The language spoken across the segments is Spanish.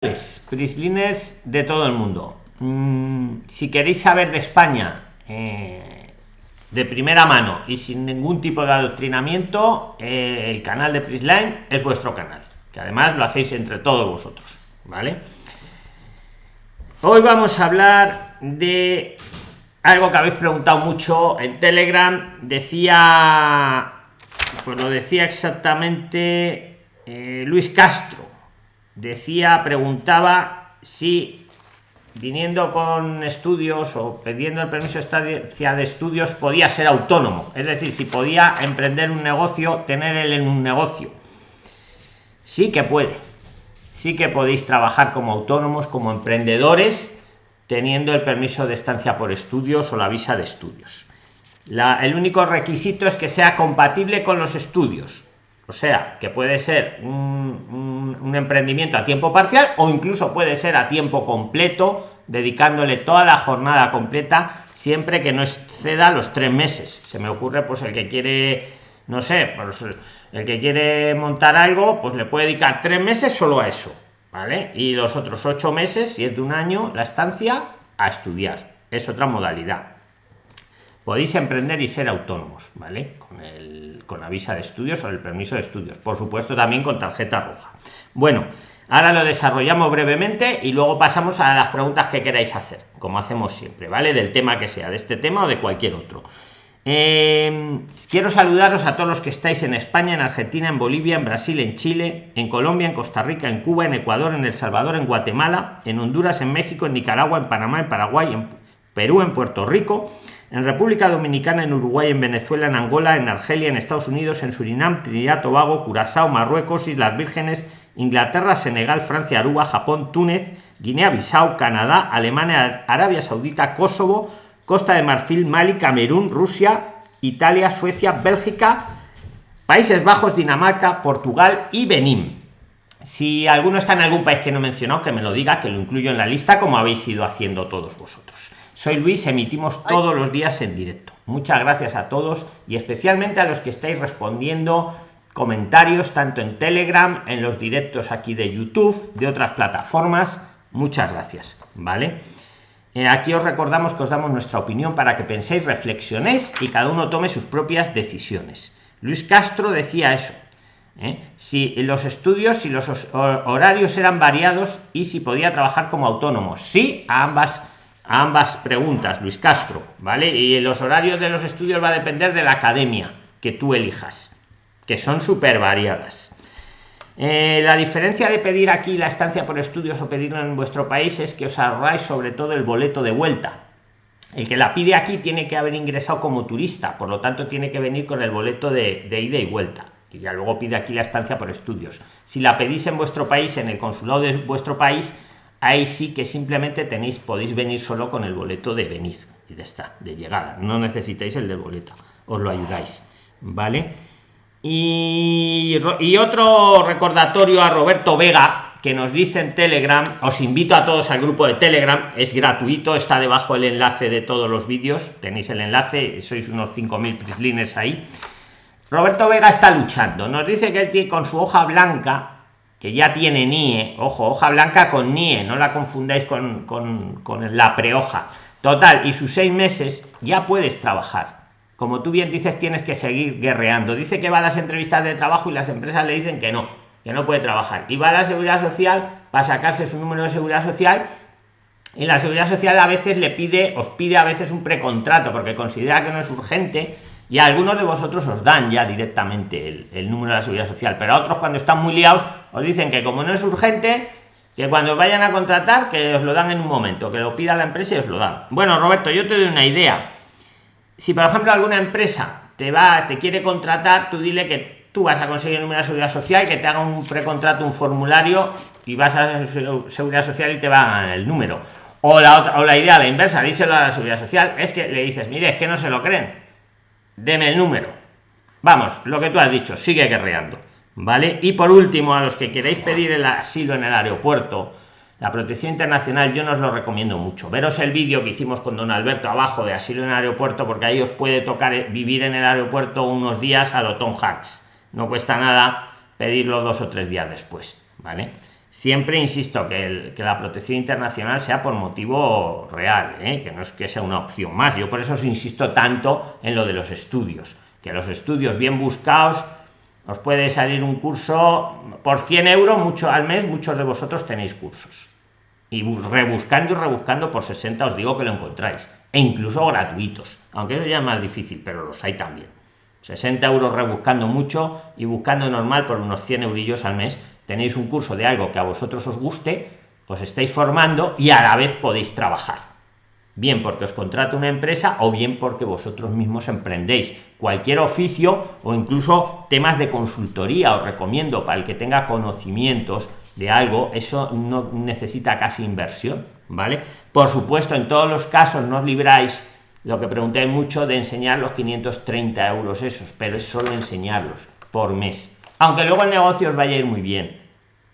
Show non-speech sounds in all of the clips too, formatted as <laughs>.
prislines de todo el mundo. Mm, si queréis saber de España eh, de primera mano y sin ningún tipo de adoctrinamiento, eh, el canal de Prisline es vuestro canal, que además lo hacéis entre todos vosotros, ¿vale? Hoy vamos a hablar de algo que habéis preguntado mucho en Telegram. Decía, pues lo decía exactamente eh, Luis Castro decía, preguntaba si viniendo con estudios o pidiendo el permiso de estancia de estudios podía ser autónomo, es decir, si podía emprender un negocio, tener él en un negocio. Sí que puede, sí que podéis trabajar como autónomos, como emprendedores, teniendo el permiso de estancia por estudios o la visa de estudios. el único requisito es que sea compatible con los estudios o sea, que puede ser un, emprendimiento a tiempo parcial o incluso puede ser a tiempo completo, dedicándole toda la jornada completa, siempre que no exceda los tres meses. Se me ocurre, pues el que quiere, no sé, pues, el que quiere montar algo, pues le puede dedicar tres meses solo a eso, ¿vale? Y los otros ocho meses, si es de un año, la estancia, a estudiar. Es otra modalidad podéis emprender y ser autónomos, ¿vale? Con, el, con la de estudios o el permiso de estudios. Por supuesto, también con tarjeta roja. Bueno, ahora lo desarrollamos brevemente y luego pasamos a las preguntas que queráis hacer, como hacemos siempre, ¿vale? Del tema que sea, de este tema o de cualquier otro. Eh, quiero saludaros a todos los que estáis en España, en Argentina, en Bolivia, en Brasil, en Chile, en Colombia, en Costa Rica, en Cuba, en Ecuador, en El Salvador, en Guatemala, en Honduras, en México, en Nicaragua, en Panamá, en Paraguay, en Perú, en Puerto Rico, en República Dominicana, en Uruguay, en Venezuela, en Angola, en Argelia, en Estados Unidos, en Surinam, Trinidad, Tobago, Curazao, Marruecos, Islas Vírgenes, Inglaterra, Senegal, Francia, Aruba, Japón, Túnez, Guinea-Bissau, Canadá, Alemania, Arabia Saudita, Kosovo, Costa de Marfil, Mali, Camerún, Rusia, Italia, Suecia, Bélgica, Países Bajos, Dinamarca, Portugal y Benín. Si alguno está en algún país que no he mencionado, que me lo diga, que lo incluyo en la lista, como habéis ido haciendo todos vosotros. Soy Luis, emitimos todos los días en directo. Muchas gracias a todos y especialmente a los que estáis respondiendo comentarios tanto en Telegram, en los directos aquí de YouTube, de otras plataformas. Muchas gracias, ¿vale? Eh, aquí os recordamos que os damos nuestra opinión para que penséis, reflexionéis y cada uno tome sus propias decisiones. Luis Castro decía eso. ¿eh? Si los estudios, si los horarios eran variados y si podía trabajar como autónomo. Sí, a ambas ambas preguntas, Luis Castro, ¿vale? Y los horarios de los estudios va a depender de la academia que tú elijas, que son súper variadas. Eh, la diferencia de pedir aquí la estancia por estudios o pedirlo en vuestro país es que os ahorráis sobre todo el boleto de vuelta. El que la pide aquí tiene que haber ingresado como turista, por lo tanto tiene que venir con el boleto de, de ida y vuelta. Y ya luego pide aquí la estancia por estudios. Si la pedís en vuestro país, en el consulado de vuestro país, ahí sí que simplemente tenéis podéis venir solo con el boleto de venir y de esta de llegada. No necesitáis el del boleto os lo ayudáis vale y, y otro recordatorio a roberto vega que nos dice en telegram os invito a todos al grupo de telegram es gratuito está debajo el enlace de todos los vídeos tenéis el enlace sois unos 5000 prislines ahí. Roberto vega está luchando nos dice que él tiene con su hoja blanca que ya tiene NIE, ojo, hoja blanca con NIE, no la confundáis con, con, con la prehoja. Total, y sus seis meses ya puedes trabajar. Como tú bien dices, tienes que seguir guerreando. Dice que va a las entrevistas de trabajo y las empresas le dicen que no, que no puede trabajar. Y va a la seguridad social para sacarse su número de seguridad social. Y la seguridad social a veces le pide, os pide a veces un precontrato porque considera que no es urgente y a algunos de vosotros os dan ya directamente el, número de la seguridad social, pero a otros cuando están muy liados os dicen que como no es urgente, que cuando vayan a contratar, que os lo dan en un momento, que lo pida la empresa y os lo dan. Bueno, Roberto, yo te doy una idea. Si por ejemplo alguna empresa te va, te quiere contratar, tú dile que tú vas a conseguir de seguridad social, que te haga un precontrato, un formulario y vas a seguridad social y te va el número. O la otra, o la idea, la inversa, díselo a la seguridad social, es que le dices, mire, es que no se lo creen deme el número vamos lo que tú has dicho sigue guerreando vale y por último a los que queréis pedir el asilo en el aeropuerto la protección internacional yo no os lo recomiendo mucho veros el vídeo que hicimos con don alberto abajo de asilo en el aeropuerto porque ahí os puede tocar eh, vivir en el aeropuerto unos días a lo Tom Hacks no cuesta nada pedirlo dos o tres días después vale siempre insisto que, la protección internacional sea por motivo real, ¿eh? que no es que sea una opción más. Yo por eso os insisto tanto en lo de los estudios, que los estudios bien buscados os puede salir un curso por 100 euros mucho al mes, muchos de vosotros tenéis cursos. Y rebuscando y rebuscando por 60 os digo que lo encontráis. E incluso gratuitos, aunque eso ya es más difícil, pero los hay también. 60 euros rebuscando mucho y buscando normal por unos 100 eurillos al mes tenéis un curso de algo que a vosotros os guste, os estáis formando y a la vez podéis trabajar. Bien porque os contrata una empresa o bien porque vosotros mismos emprendéis cualquier oficio o incluso temas de consultoría. Os recomiendo para el que tenga conocimientos de algo, eso no necesita casi inversión, ¿vale? Por supuesto, en todos los casos no os libráis, lo que pregunté mucho, de enseñar los 530 euros esos, pero es solo enseñarlos por mes. Aunque luego el negocio os vaya a ir muy bien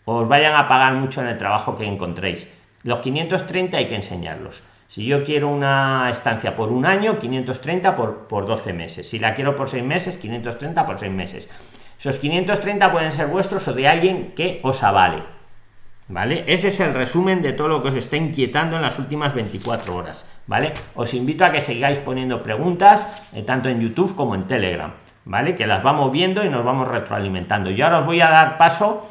os vayan a pagar mucho en el trabajo que encontréis. Los 530 hay que enseñarlos. Si yo quiero una estancia por un año, 530 por, por 12 meses. Si la quiero por 6 meses, 530 por 6 meses. Esos 530 pueden ser vuestros o de alguien que os avale. ¿Vale? Ese es el resumen de todo lo que os está inquietando en las últimas 24 horas. ¿Vale? Os invito a que sigáis poniendo preguntas, eh, tanto en YouTube como en Telegram. ¿Vale? Que las vamos viendo y nos vamos retroalimentando. Y ahora os voy a dar paso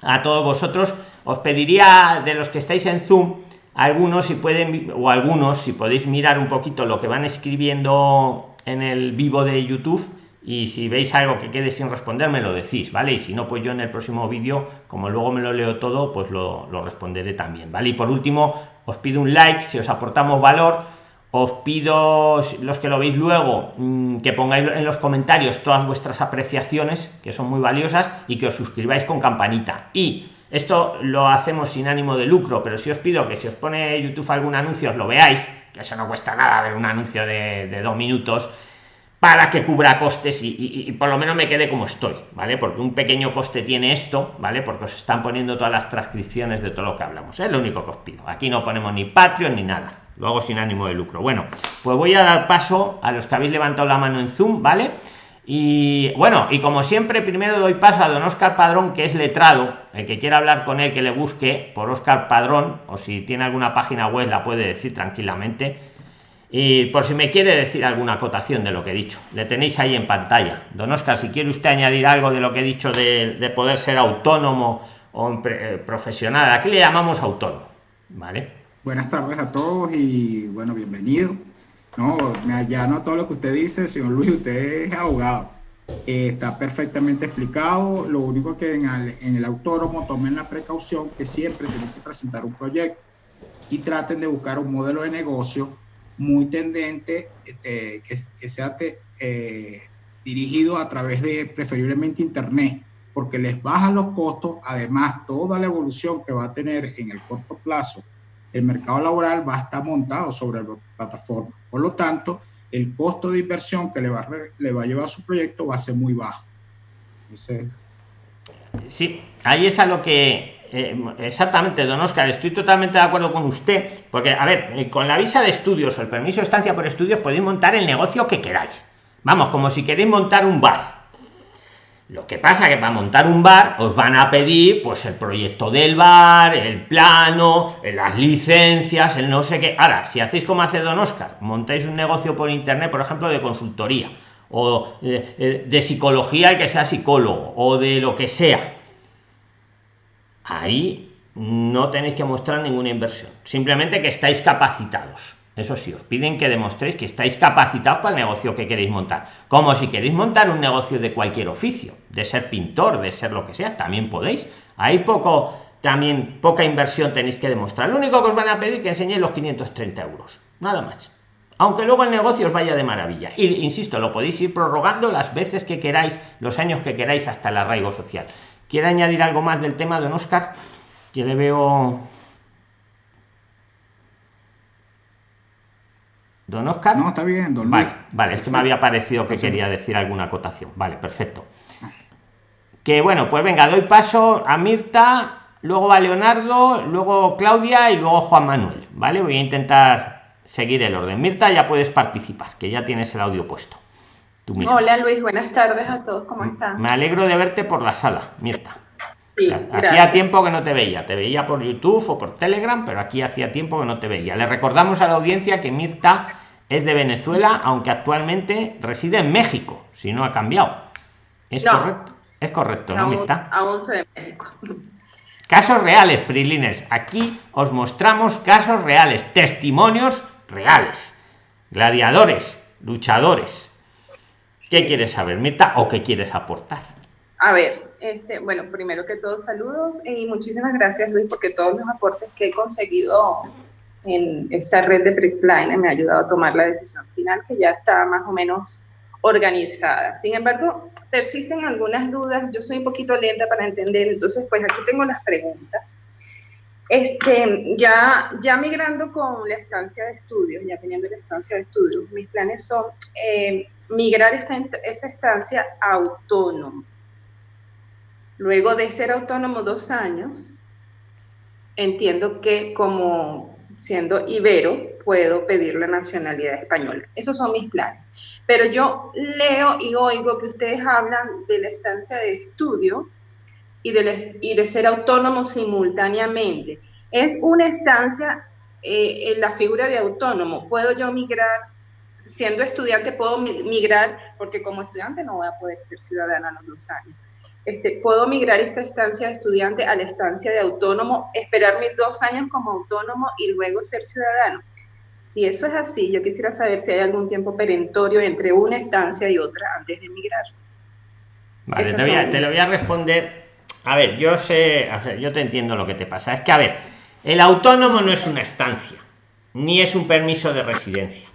a todos vosotros os pediría de los que estáis en zoom algunos si pueden o algunos si podéis mirar un poquito lo que van escribiendo en el vivo de youtube y si veis algo que quede sin responder me lo decís vale y si no pues yo en el próximo vídeo como luego me lo leo todo pues lo, lo responderé también vale y por último os pido un like si os aportamos valor. Os pido los que lo veis luego mm, que pongáis en los comentarios todas vuestras apreciaciones que son muy valiosas y que os suscribáis con campanita. Y esto lo hacemos sin ánimo de lucro pero si os pido que si os pone youtube algún anuncio os lo veáis que eso no cuesta nada ver un anuncio de, dos minutos para que cubra costes y, por lo menos me quede como estoy, ¿vale? Porque un pequeño coste tiene esto, ¿vale? Porque os están poniendo todas las transcripciones de todo lo que hablamos. Es lo único que os pido. Aquí no ponemos ni Patreon ni nada lo hago sin ánimo de lucro bueno pues voy a dar paso a los que habéis levantado la mano en zoom vale y bueno y como siempre primero doy paso a don oscar padrón que es letrado. El que quiera hablar con él que le busque por oscar padrón o si tiene alguna página web la puede decir tranquilamente. Y por si me quiere decir alguna acotación de lo que he dicho. Le tenéis ahí en pantalla. Don oscar si quiere usted añadir algo de lo que he dicho de, poder ser autónomo o eh, profesional aquí le llamamos autónomo vale Buenas tardes a todos y bueno, bienvenido. No, me allano todo lo que usted dice, señor Luis, usted es abogado. Eh, está perfectamente explicado. Lo único que en el, autónomo tomen la precaución que siempre tienen que presentar un proyecto y traten de buscar un modelo de negocio muy tendente, este, que, sea eh, dirigido a través de preferiblemente Internet, porque les baja los costos, además toda la evolución que va a tener en el corto plazo el mercado laboral va a estar montado sobre la plataforma. Por lo tanto, el costo de inversión que le va a, le va a llevar a su proyecto va a ser muy bajo. Sí, ahí es a lo que... Eh, exactamente, don Oscar, estoy totalmente de acuerdo con usted, porque, a ver, eh, con la visa de estudios o el permiso de estancia por estudios podéis montar el negocio que queráis. Vamos, como si queréis montar un bar lo que pasa que para montar un bar os van a pedir pues el proyecto del bar, el plano, las licencias, el no sé qué. Ahora, si hacéis como hace Don Oscar, montáis un negocio por internet, por ejemplo, de consultoría o de, eh, de psicología, el que sea psicólogo o de lo que sea, ahí no tenéis que mostrar ninguna inversión, simplemente que estáis capacitados eso sí, os piden que demostréis que estáis capacitados para el negocio que queréis montar. Como si queréis montar un negocio de cualquier oficio, de ser pintor, de ser lo que sea, también podéis. Hay poco, también poca inversión tenéis que demostrar. Lo único que os van a pedir es que enseñéis los 530 euros. Nada más. Aunque luego el negocio os vaya de maravilla. Y insisto, lo podéis ir prorrogando las veces que queráis, los años que queráis hasta el arraigo social. ¿Quiere añadir algo más del tema, don Oscar? Que le veo Don Oscar. No, está bien, don Vale, vale es que me había parecido que quería decir alguna acotación. Vale, perfecto. Que bueno, pues venga, doy paso a Mirta, luego va Leonardo, luego Claudia y luego Juan Manuel. Vale, voy a intentar seguir el orden. Mirta, ya puedes participar, que ya tienes el audio puesto. Hola Luis, buenas tardes a todos, ¿cómo están? Me alegro de verte por la sala, Mirta. Hacía tiempo que no te veía, te veía por YouTube o por Telegram, pero aquí hacía tiempo que no te veía. Le recordamos a la audiencia que Mirta es de Venezuela, aunque actualmente reside en México, si no ha cambiado. ¿Es correcto? Es correcto, ¿no, Mirta? Aún soy de México. Casos reales, Prilines. Aquí os mostramos casos reales, testimonios reales. Gladiadores, luchadores. ¿Qué quieres saber, Mirta, o qué quieres aportar? A ver, este, bueno, primero que todo, saludos y muchísimas gracias, Luis, porque todos los aportes que he conseguido en esta red de PRIXLINE me ha ayudado a tomar la decisión final, que ya está más o menos organizada. Sin embargo, persisten algunas dudas, yo soy un poquito lenta para entender, entonces pues aquí tengo las preguntas. Este, ya, ya migrando con la estancia de estudios, ya teniendo la estancia de estudios, mis planes son eh, migrar esta, esa estancia autónomo Luego de ser autónomo dos años, entiendo que como siendo ibero, puedo pedir la nacionalidad española. Esos son mis planes. Pero yo leo y oigo que ustedes hablan de la estancia de estudio y de, ser autónomo simultáneamente. Es una estancia eh, en la figura de autónomo. ¿Puedo yo migrar? Siendo estudiante, puedo migrar, porque como estudiante no voy a poder ser ciudadana a los dos años este, puedo migrar esta estancia de estudiante a la estancia de autónomo, esperar mis dos años como autónomo y luego ser ciudadano. Si eso es así, yo quisiera saber si hay algún tiempo perentorio entre una estancia y otra antes de migrar. Vale, te, lo voy a responder. A ver, yo sé, yo te entiendo lo que te pasa. Es que, a ver, el autónomo no es una estancia, ni es un permiso de residencia.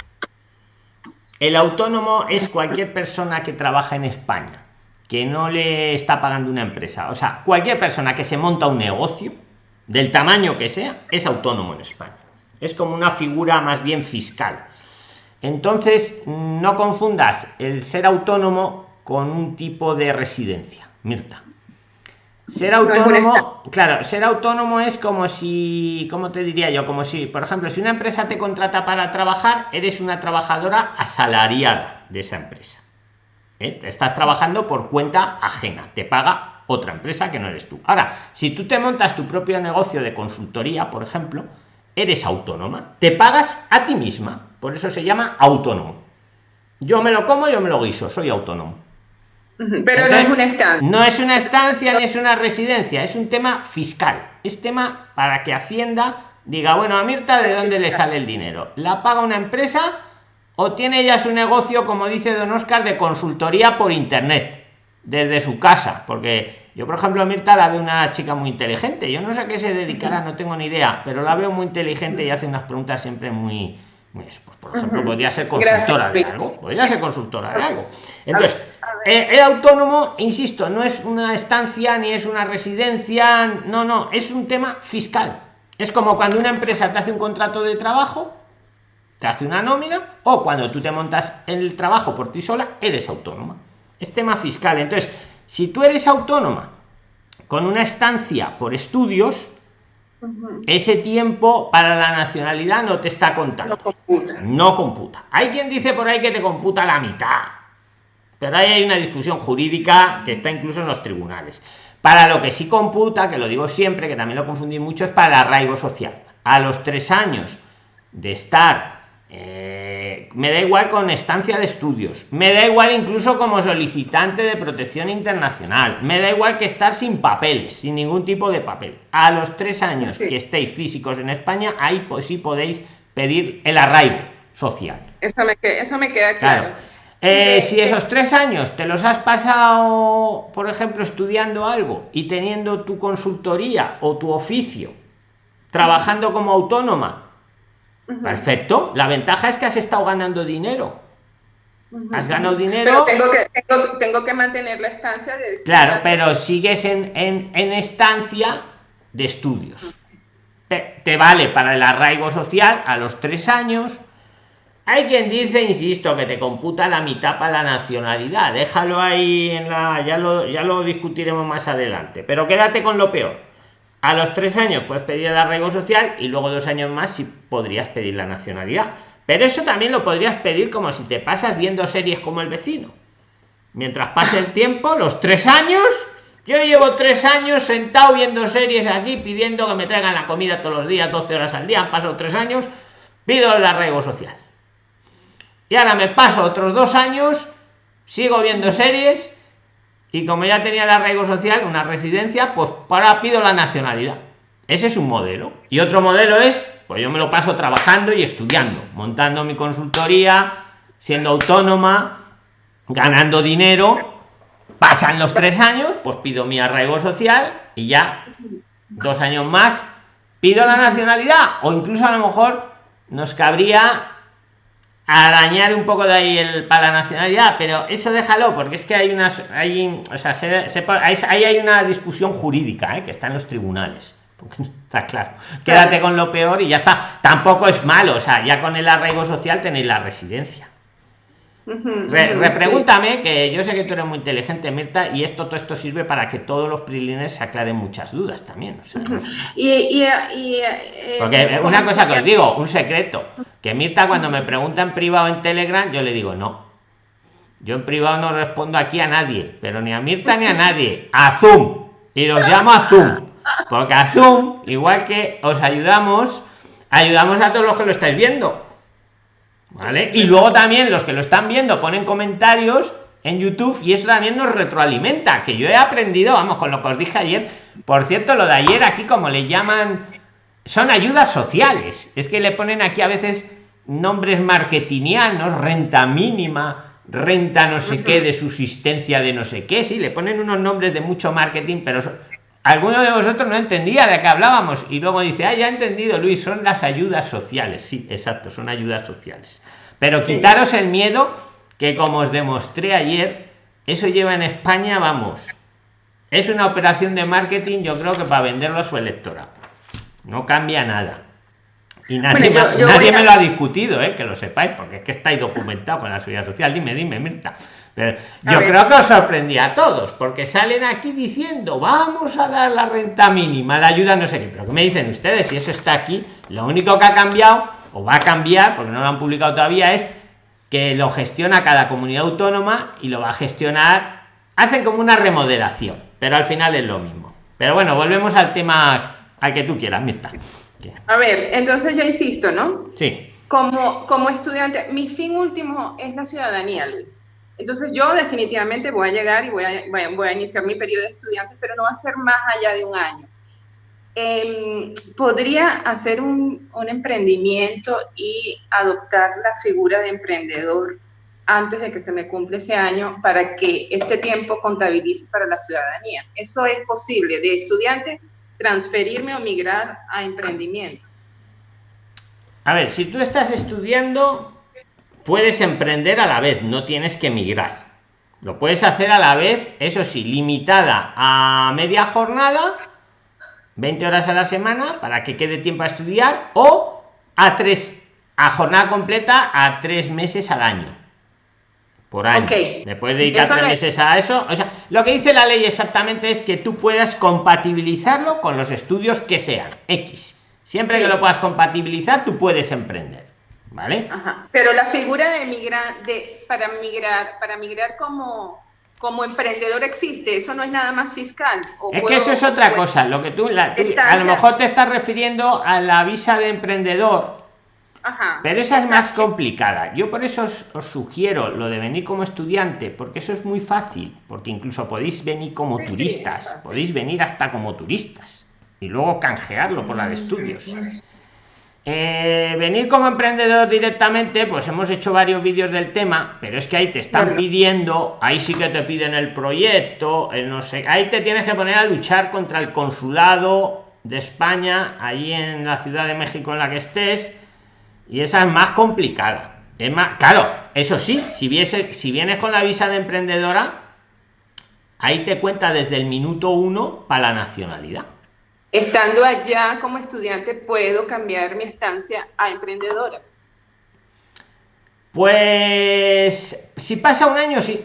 El autónomo es cualquier persona que trabaja en España que no le está pagando una empresa. O sea, cualquier persona que se monta un negocio, del tamaño que sea, es autónomo en España. Es como una figura más bien fiscal. Entonces, no confundas el ser autónomo con un tipo de residencia, Mirta. Ser autónomo, claro, ser autónomo es como si, ¿cómo te diría yo? Como si, por ejemplo, si una empresa te contrata para trabajar, eres una trabajadora asalariada de esa empresa. ¿Eh? Estás trabajando por cuenta ajena, te paga otra empresa que no eres tú. Ahora, si tú te montas tu propio negocio de consultoría, por ejemplo, eres autónoma, te pagas a ti misma, por eso se llama autónomo. Yo me lo como, yo me lo guiso, soy autónomo. Pero no es una estancia. No es una estancia ni es una residencia, es un tema fiscal. Es tema para que Hacienda diga, bueno, a Mirta, ¿de dónde le sale el dinero? ¿La paga una empresa o tiene ya su negocio, como dice don Oscar, de consultoría por internet, desde su casa, porque yo, por ejemplo, a Mirta la veo una chica muy inteligente, yo no sé a qué se dedicará, no tengo ni idea, pero la veo muy inteligente y hace unas preguntas siempre muy... pues, por ejemplo, podría ser consultora de algo, podría ser consultora de algo. Entonces, eh, el autónomo, insisto, no es una estancia ni es una residencia, no, no, es un tema fiscal. Es como cuando una empresa te hace un contrato de trabajo, te hace una nómina o cuando tú te montas el trabajo por ti sola, eres autónoma. Es tema fiscal. Entonces, si tú eres autónoma con una estancia por estudios, ese tiempo para la nacionalidad no te está contando. No computa. Hay quien dice por ahí que te computa la mitad. Pero ahí hay una discusión jurídica que está incluso en los tribunales. Para lo que sí computa, que lo digo siempre, que también lo confundí mucho, es para el arraigo social. A los tres años de estar eh, me da igual con estancia de estudios, me da igual incluso como solicitante de protección internacional, me da igual que estar sin papeles, sin ningún tipo de papel. A los tres años que estéis físicos en España, ahí pues sí podéis pedir el arraigo social. Eso me, eso me queda claro. Eh, si esos tres años te los has pasado, por ejemplo, estudiando algo y teniendo tu consultoría o tu oficio, trabajando como autónoma, Perfecto. La ventaja es que has estado ganando dinero. Has ganado dinero. Pero tengo que, mantener la estancia de Claro, pero sigues en, estancia de estudios. Te, vale para el arraigo social a los tres años. Hay quien dice, insisto, que te computa la mitad para la nacionalidad. Déjalo ahí en la. Ya lo, ya lo discutiremos más adelante. Pero quédate con lo peor a los tres años puedes pedir el arraigo social y luego dos años más si podrías pedir la nacionalidad. Pero eso también lo podrías pedir como si te pasas viendo series como el vecino. Mientras pase el tiempo, los tres años, Yo llevo tres años sentado viendo series aquí, pidiendo que me traigan la comida todos los días, 12 horas al día. Han pasado tres años, pido el arraigo social. Y ahora me paso otros dos años, sigo viendo series y como ya tenía el arraigo social, una residencia, pues ahora pido la nacionalidad. Ese es un modelo. Y otro modelo es, pues yo me lo paso trabajando y estudiando, montando mi consultoría, siendo autónoma, ganando dinero. Pasan los tres años, pues pido mi arraigo social y ya dos años más pido la nacionalidad o incluso a lo mejor nos cabría arañar un poco de ahí el para la nacionalidad pero eso déjalo porque es que hay unas hay o sea ahí hay una discusión jurídica ¿eh? que está en los tribunales. Está claro. Quédate con lo peor y ya está. Tampoco es malo o sea ya con el arraigo social tenéis la residencia repregúntame, que yo sé que tú eres muy inteligente, Mirta, y esto todo esto sirve para que todos los prilines se aclaren muchas dudas también. y, eh, Porque una cosa que os digo, un secreto, que Mirta cuando me pregunta en privado en Telegram, yo le digo no. Yo en privado no respondo aquí a nadie, pero ni a Mirta ni a nadie, a Zoom. Y los llamo a Zoom. Porque a Zoom, igual que os ayudamos, ayudamos a todos los que lo estáis viendo ¿Vale? Y luego también los que lo están viendo ponen comentarios en YouTube y eso también nos retroalimenta, que yo he aprendido, vamos, con lo que os dije ayer. Por cierto, lo de ayer aquí, como le llaman, son ayudas sociales. Es que le ponen aquí a veces nombres marketingianos, renta mínima, renta no sé qué, de subsistencia de no sé qué. Sí, le ponen unos nombres de mucho marketing, pero alguno de vosotros no entendía de qué hablábamos. Y luego dice ah ya he entendido Luis son las ayudas sociales sí exacto son ayudas sociales. Pero quitaros el miedo que como os demostré ayer eso lleva en España vamos es una operación de marketing yo creo que para venderlo a su electora no cambia nada y nadie, nadie me lo ha discutido ¿eh? que lo sepáis porque es que estáis documentado con la seguridad social dime dime Mirta pero yo creo que os sorprendía a todos, porque salen aquí diciendo, vamos a dar la renta mínima, la ayuda no sé qué, pero que me dicen ustedes? Si eso está aquí, lo único que ha cambiado, o va a cambiar, porque no lo han publicado todavía, es que lo gestiona cada comunidad autónoma y lo va a gestionar, hacen como una remodelación, pero al final es lo mismo. Pero bueno, volvemos al tema al que tú quieras, Mirta. A ver, entonces yo insisto, ¿no? Sí. Como, como estudiante, mi fin último es la ciudadanía, Luis. Entonces yo definitivamente voy a llegar y voy a, voy a iniciar mi periodo de estudiante, pero no va a ser más allá de un año. Em, podría hacer un, un, emprendimiento y adoptar la figura de emprendedor antes de que se me cumple ese año para que este tiempo contabilice para la ciudadanía. Eso es posible, de estudiante transferirme o migrar a emprendimiento. A ver, si tú estás estudiando, puedes emprender a la vez, no tienes que migrar. Lo puedes hacer a la vez, eso sí, limitada a media jornada, 20 horas a la semana, para que quede tiempo a estudiar, o a tres, a jornada completa a tres meses al año. Por año. Okay. Le puedes dedicar tres meses a eso. O sea, lo que dice la ley exactamente es que tú puedas compatibilizarlo con los estudios que sean X. Siempre que lo puedas compatibilizar, tú puedes emprender. ¿vale? Pero la figura de migrar, de, para migrar, para migrar como, como emprendedor existe, eso no es nada más fiscal. es que eso es otra cosa, lo que tú, a lo mejor te estás refiriendo a la visa de emprendedor. Pero esa es más complicada. Yo por eso os, sugiero lo de venir como estudiante, porque eso es muy fácil, porque incluso podéis venir como turistas, podéis venir hasta como turistas y luego canjearlo por la de estudios. Eh, venir como emprendedor directamente, pues hemos hecho varios vídeos del tema, pero es que ahí te están pidiendo, ahí sí que te piden el proyecto, no sé, ahí te tienes que poner a luchar contra el consulado de España, ahí en la Ciudad de México en la que estés, y esa es más complicada. Es más, claro, eso sí, si, viese, si vienes con la visa de emprendedora, ahí te cuenta desde el minuto uno para la nacionalidad. Estando allá como estudiante, ¿puedo cambiar mi estancia a emprendedora? Pues si pasa un año, sí.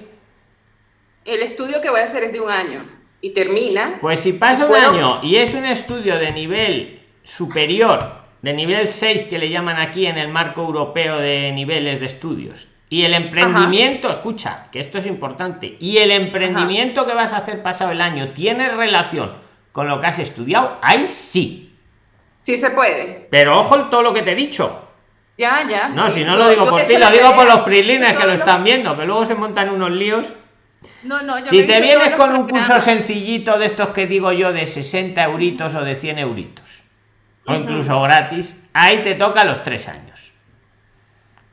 El estudio que voy a hacer es de un año y termina. Pues si pasa un año y es un estudio de nivel superior, de nivel 6 que le llaman aquí en el marco europeo de niveles de estudios, Y el emprendimiento, escucha, que esto es importante, y el emprendimiento que vas a hacer pasado el año tiene relación con lo que has estudiado, ahí sí. Sí se puede. Pero ojo todo lo que te he dicho. Ya, ya. No, si no lo digo por ti, lo digo por los prilines que lo están viendo, que luego se montan unos líos. No, no, si te vienes con un curso sencillito de estos que digo yo de 60 euritos o de 100 euritos, o incluso gratis, ahí te toca los tres años.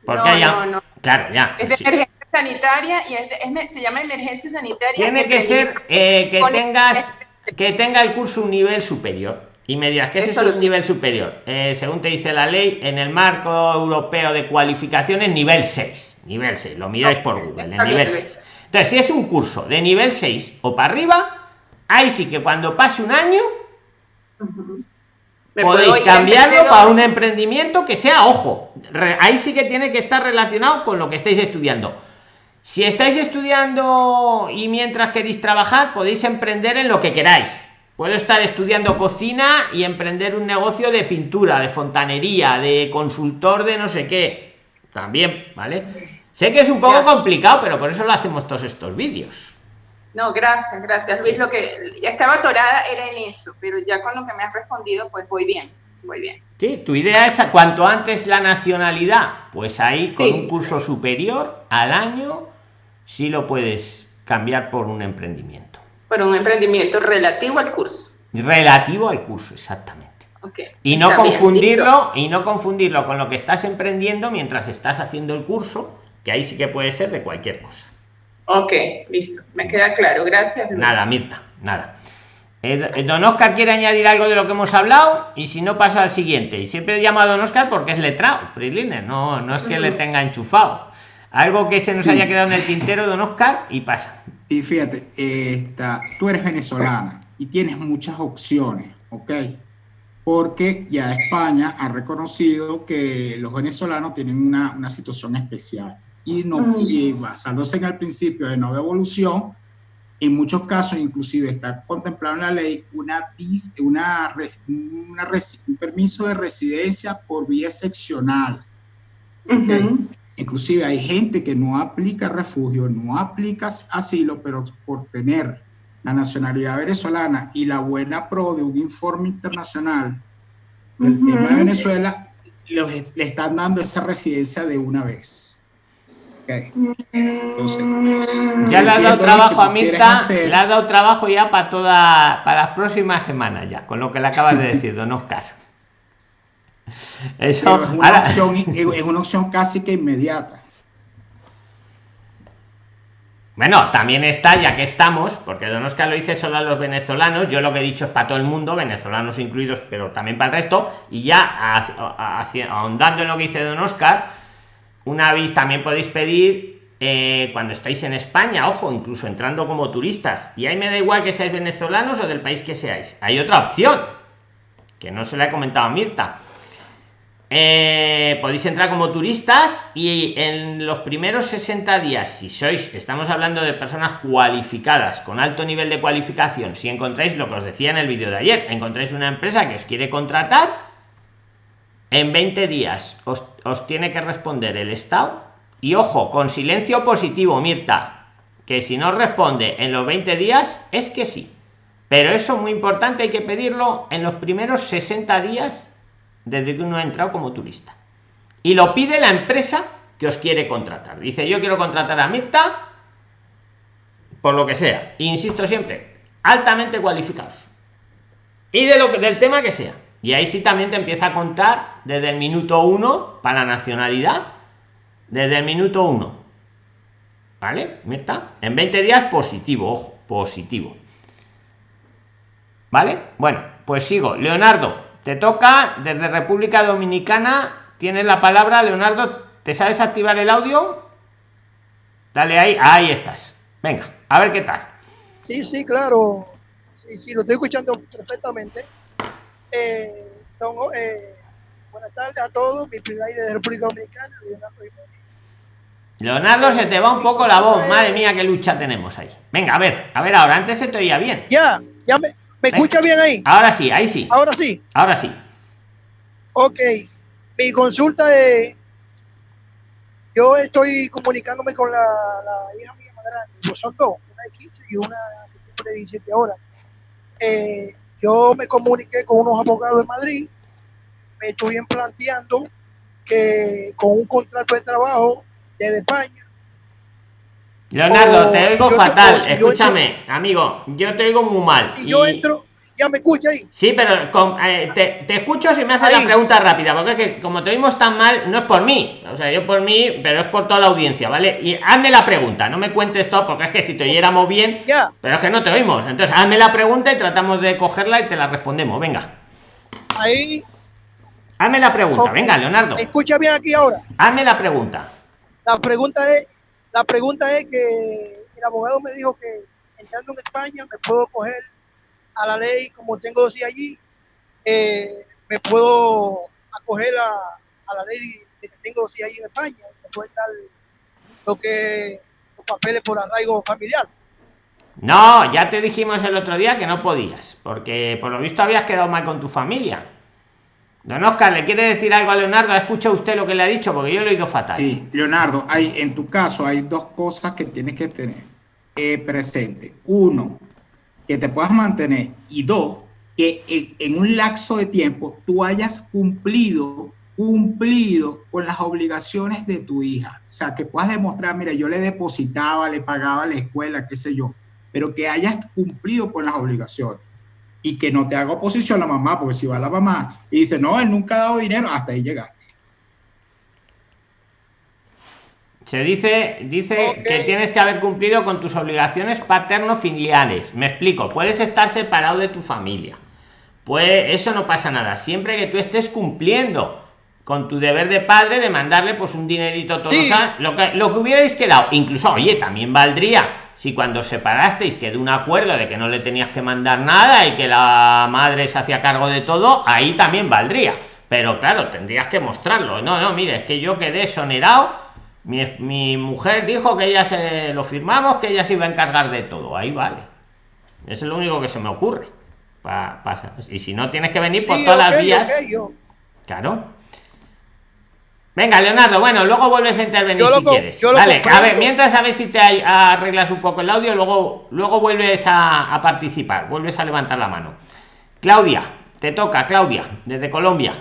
Porque no, no, Claro, ya. Es de emergencia sanitaria y se llama emergencia sanitaria. Tiene que ser eh, que tengas que tenga el curso un nivel superior. Y me dirás que ese es un nivel superior. Eh, según te dice la ley, en el marco europeo de cualificaciones, nivel 6. Nivel 6, lo miráis por Google, nivel 6. Entonces, si es un curso de nivel 6 o para arriba, ahí sí que cuando pase un año, podéis cambiarlo para un emprendimiento que sea, ojo, ahí sí que tiene que estar relacionado con lo que estáis estudiando. Si estáis estudiando y mientras queréis trabajar, podéis emprender en lo que queráis. Puedo estar estudiando cocina y emprender un negocio de pintura, de fontanería, de consultor de no sé qué. También, ¿vale? Sé que es un poco complicado, pero por eso lo hacemos todos estos vídeos. No, gracias, gracias. Luis, lo que ya estaba atorada era en eso, pero ya con lo que me has respondido, pues voy bien, voy bien. Sí, tu idea es cuanto antes la nacionalidad, pues ahí con un curso superior al año sí lo puedes cambiar por un emprendimiento. Por un emprendimiento relativo al curso. Relativo al curso, exactamente. y no confundirlo y no confundirlo con lo que estás emprendiendo mientras estás haciendo el curso, que ahí sí que puede ser de cualquier cosa. Ok, listo. Me queda claro. Gracias. Nada, Mirta, nada. Eh, don Oscar quiere añadir algo de lo que hemos hablado y si no paso al siguiente. Y siempre he llamado a don Oscar porque es letrado, Prilines, no, no es que le tenga enchufado. Algo que se nos haya quedado en el tintero, don Oscar, y pasa. Sí, fíjate, esta, tú eres venezolana y tienes muchas opciones, ¿ok? Porque ya España ha reconocido que los venezolanos tienen una, una situación especial y, no, y basándose en el principio de no devolución, en muchos casos inclusive está contemplado en la ley una, una, una un permiso de residencia por vía excepcional. Inclusive hay gente que no aplica refugio, no aplica asilo, pero por tener la nacionalidad venezolana y la buena pro de un informe internacional del tema de Venezuela, le están dando esa residencia de una vez. Ya le ha dado trabajo a Mirta, le ha dado trabajo ya para toda, para las próximas semanas ya, con lo que le acabas de decir, don Oscar. <laughs> Eso, es, una opción, es una opción casi que inmediata. Bueno, también está, ya que estamos, porque Don Oscar lo dice solo a los venezolanos, yo lo que he dicho es para todo el mundo, venezolanos incluidos, pero también para el resto, y ya ahondando en lo que dice Don Oscar, una vez también podéis pedir eh, cuando estáis en España, ojo, incluso entrando como turistas, y ahí me da igual que seáis venezolanos o del país que seáis, hay otra opción, que no se la he comentado a Mirta, eh, podéis entrar como turistas y en los primeros 60 días, si sois, estamos hablando de personas cualificadas, con alto nivel de cualificación, si encontráis lo que os decía en el vídeo de ayer, encontráis una empresa que os quiere contratar, en 20 días os, tiene que responder el Estado y ojo, con silencio positivo, Mirta, que si no responde en los 20 días es que sí. Pero eso muy importante, hay que pedirlo en los primeros 60 días desde que uno ha entrado como turista. Y lo pide la empresa que os quiere contratar. Dice, yo quiero contratar a Mirta por lo que sea. Insisto siempre, altamente cualificados. Y de lo del tema que sea. Y ahí sí también te empieza a contar desde el minuto uno para nacionalidad. Desde el minuto uno. ¿Vale? Mirta. En 20 días positivo, ojo, positivo. ¿Vale? Bueno, pues sigo. Leonardo, te toca desde República Dominicana. Tienes la palabra, Leonardo. ¿Te sabes activar el audio? Dale ahí. Ahí estás. Venga, a ver qué tal. Sí, sí, claro. Sí, sí, lo estoy escuchando perfectamente. Eh, eh, buenas tardes a todos. Mi primer de República Dominicana, Leonardo, se te va un poco la voz. Madre mía, qué lucha tenemos ahí. Venga, a ver, a ver, ahora antes se te oía bien. Ya, ya me, ¿Me escucha bien ahí? Ahora sí, ahí sí. Ahora sí. Ahora sí. Ok. Mi consulta es, yo estoy comunicándome con la, la hija mía más grande, pues son dos, una de 15 y una de 17 ahora. Eh, yo me comuniqué con unos abogados de Madrid, me estuvieron planteando que con un contrato de trabajo desde España Leonardo, O te oigo fatal. o si yo Escúchame, amigo, yo te oigo muy mal. Si yo entro, ya me escucha ahí. Sí, pero con- eh, te, te escucho si me haces la pregunta rápida, porque es que como te oímos tan mal, no es por mí, o sea, yo por mí, pero es por toda la audiencia, ¿vale? Y hazme la pregunta, no me cuentes todo, porque es que si te oyéramos bien, Ya, pero es que no te oímos. Entonces, hazme la pregunta y tratamos de cogerla y te la respondemos. Venga, ahí. hazme la pregunta, venga, Leonardo, ¿Me escucha bien aquí ahora? hazme la pregunta. La pregunta es, la pregunta es que el abogado me dijo que entrando en España me puedo coger a la ley como tengo dos días allí, eh, me puedo acoger a, a la ley de que tengo dos días allí en España, y me puede dar lo que los papeles por arraigo familiar. No, ya te dijimos el otro día que no podías, porque por lo visto habías quedado mal con tu familia. Don Oscar, ¿le quiere decir algo a Leonardo? ¿Ha escuchado usted lo que le ha dicho? Porque yo lo he oído fatal. Sí, Leonardo, hay, en tu caso hay dos cosas que tienes que tener eh, presente. Uno, que te puedas mantener y dos, que en, un lapso de tiempo tú hayas cumplido, cumplido con las obligaciones de tu hija. O sea, que puedas demostrar, mira, yo le depositaba, le pagaba la escuela, qué sé yo, pero que hayas cumplido con las obligaciones. Y que no te haga oposición la mamá, porque si va la mamá y dice, no, él nunca ha dado dinero, hasta ahí llegaste. Se dice, dice que tienes que haber cumplido con tus obligaciones paterno-filiales. Me explico, puedes estar separado de tu familia. Pues eso no pasa nada. Siempre que tú estés cumpliendo con tu deber de padre de mandarle pues un dinerito todos Sí. los años, lo que, lo que hubierais quedado. Incluso, oye, también valdría si cuando os separasteis quedó un acuerdo de que no le tenías que mandar nada y que la madre se hacía cargo de todo, ahí también valdría. Pero claro, tendrías que mostrarlo. No, no, mire, es que yo quedé exonerado mi, mi mujer dijo que ella se lo firmamos, que ella se iba a encargar de todo. Ahí vale. Eso es lo único que se me ocurre. Pa- pasa. Y si no, tienes que venir por todas las vías. Claro. Venga, Leonardo, bueno, luego vuelves a intervenir Yo si quieres. Vale, a ver, mientras a ver si te arreglas un poco el audio, luego, luego vuelves a, a participar, vuelves a levantar la mano. Claudia, te toca, Claudia, desde Colombia.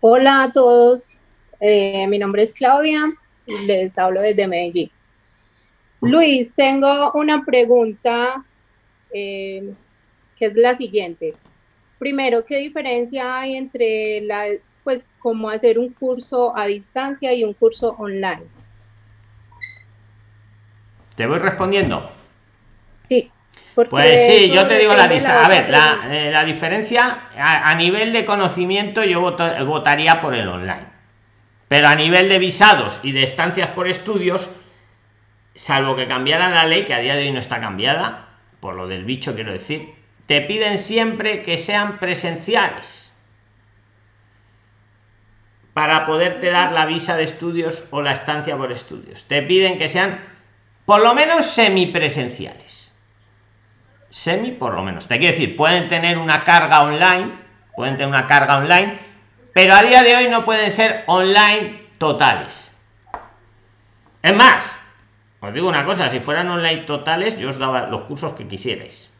Hola a todos, Eh, mi nombre es Claudia y les hablo desde Medellín. Luis, tengo una pregunta eh, que es la siguiente. Primero, ¿qué diferencia hay entre la, pues, cómo hacer un curso a distancia y un curso online? Te voy respondiendo. Sí. porque Pues sí, yo te digo la distancia. A ver, la, eh, la diferencia a, a nivel de conocimiento yo voto- votaría por el online. Pero a nivel de visados y de estancias por estudios, salvo que cambiaran la ley, que a día de hoy no está cambiada, por lo del bicho quiero decir, te piden siempre que sean presenciales para poderte dar la visa de estudios o la estancia por estudios. Te piden que sean por lo menos semipresenciales semi por lo menos. Te quiero decir, pueden tener una carga online, pueden tener una carga online, pero a día de hoy no pueden ser online totales. Es más, os digo una cosa, si fueran online totales, yo os daba los cursos que quisierais.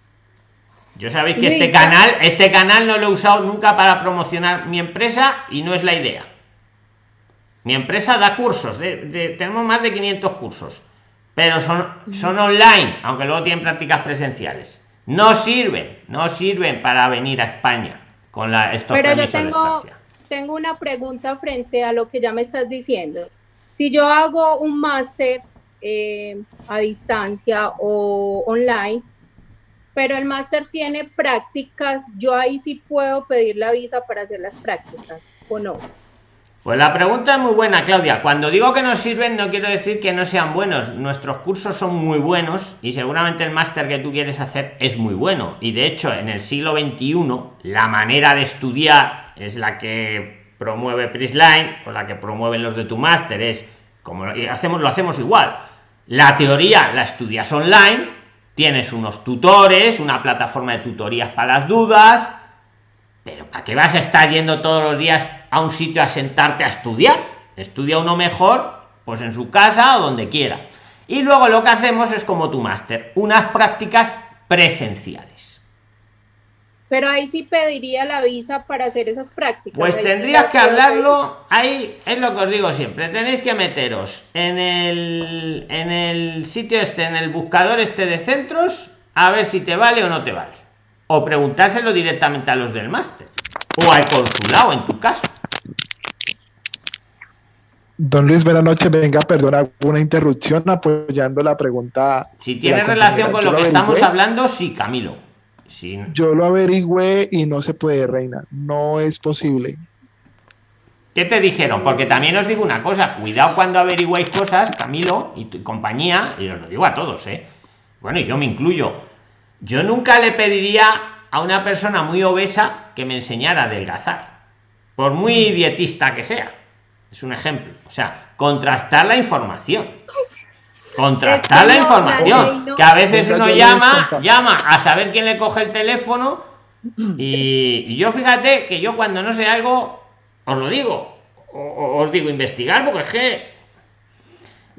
Yo sabéis que este canal, este canal no lo he usado nunca para promocionar mi empresa y no es la idea. Mi empresa da cursos, de- de- tenemos más de 500 cursos, pero son, son online, aunque luego tienen prácticas presenciales. No sirven, no sirven para venir a España con la, estos Pero yo de tengo, una pregunta frente a lo que ya me estás diciendo. Si yo hago un máster eh, a distancia o online, pero el máster tiene prácticas, yo ahí sí puedo pedir la visa para hacer las prácticas, ¿o no? Pues la pregunta es muy buena, Claudia. Cuando digo que no sirven, no quiero decir que no sean buenos. Nuestros cursos son muy buenos y seguramente el máster que tú quieres hacer es muy bueno. Y de hecho, en el siglo XXI, la manera de estudiar es la que promueve Prisline o la que promueven los de tu máster. Es como lo- hacemos, lo hacemos igual. La teoría la estudias online, tienes unos tutores, una plataforma de tutorías para las dudas, pero ¿para qué vas a estar yendo todos los días a un sitio a sentarte a estudiar? estudia uno mejor pues en su casa o donde quiera y luego lo que hacemos es como tu máster unas prácticas presenciales pero ahí sí pediría la visa para hacer esas prácticas. Pues tendrías que hablarlo, ahí es lo que os digo siempre, tenéis que meteros en el, en el sitio este, en el buscador este de centros, a ver si te vale o no te vale. O preguntárselo directamente a los del máster. O al consulado, en tu caso. Don Luis, buenas noches. Venga, perdona una interrupción apoyando la pregunta. Si tiene relación con lo que estamos hablando, sí, Camilo. Yo lo averigüé y no se puede, reina. No es posible. ¿Qué te dijeron? Porque también os digo una cosa, cuidado cuando averigüéis cosas, Camilo y tu compañía, y os lo digo a todos, ¿eh? Bueno, y yo me incluyo. Yo nunca le pediría a una persona muy obesa que me enseñara a adelgazar, por muy dietista que sea. Es un ejemplo. O sea, contrastar la información contrastar la información que a veces uno llama llama a saber quién le coge el teléfono y, yo fíjate que yo cuando no sé algo os lo digo o, os digo investigar porque es que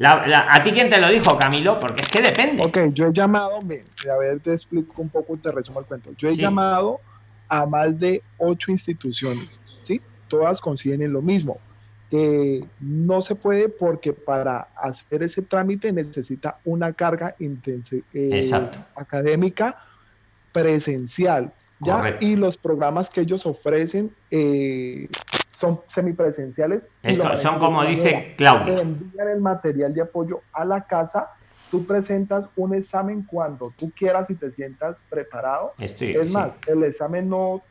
a ti quién te lo dijo Camilo porque es que depende. Ok yo he llamado a ver te explico un poco te resumo el cuento. Yo he llamado a más de ocho instituciones sí todas coinciden lo mismo que no se puede porque para hacer ese trámite necesita una carga eh, académica presencial. ¿ya? Y los programas que ellos ofrecen eh, son semipresenciales. son como dice Claudia. Envían el material de apoyo a la casa. Tú presentas un examen cuando tú quieras y te sientas preparado. es más, el examen no,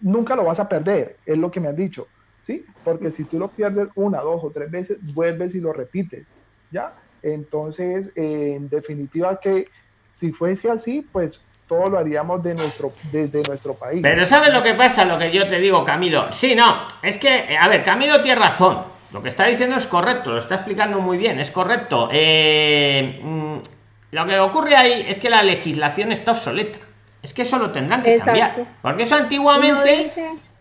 nunca lo vas a perder, es lo que me han dicho ¿sí? Porque si tú lo pierdes una, dos o tres veces, vuelves y lo repites, ¿ya? Entonces, en definitiva que si fuese así, pues todo lo haríamos de nuestro, desde nuestro país. Pero ¿sabes lo que pasa? Lo que yo te digo, Camilo. Sí, no, es que, a ver, Camilo tiene razón. Lo que está diciendo es correcto, lo está explicando muy bien, es correcto. Eh, mm, lo que ocurre ahí es que la legislación está obsoleta. Es que eso lo tendrán que cambiar. Porque eso antiguamente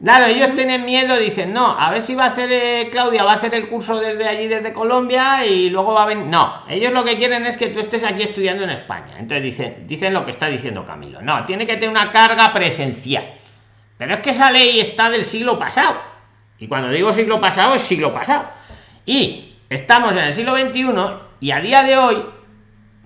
Claro, ellos tienen miedo, dicen, no, a ver si va a hacer eh, Claudia, va a hacer el curso desde allí, desde Colombia, y luego va a venir. No, ellos lo que quieren es que tú estés aquí estudiando en España. Entonces dicen, dicen lo que está diciendo Camilo. No, tiene que tener una carga presencial. Pero es que esa ley está del siglo pasado. Y cuando digo siglo pasado, es siglo pasado. Y estamos en el siglo XXI y a día de hoy,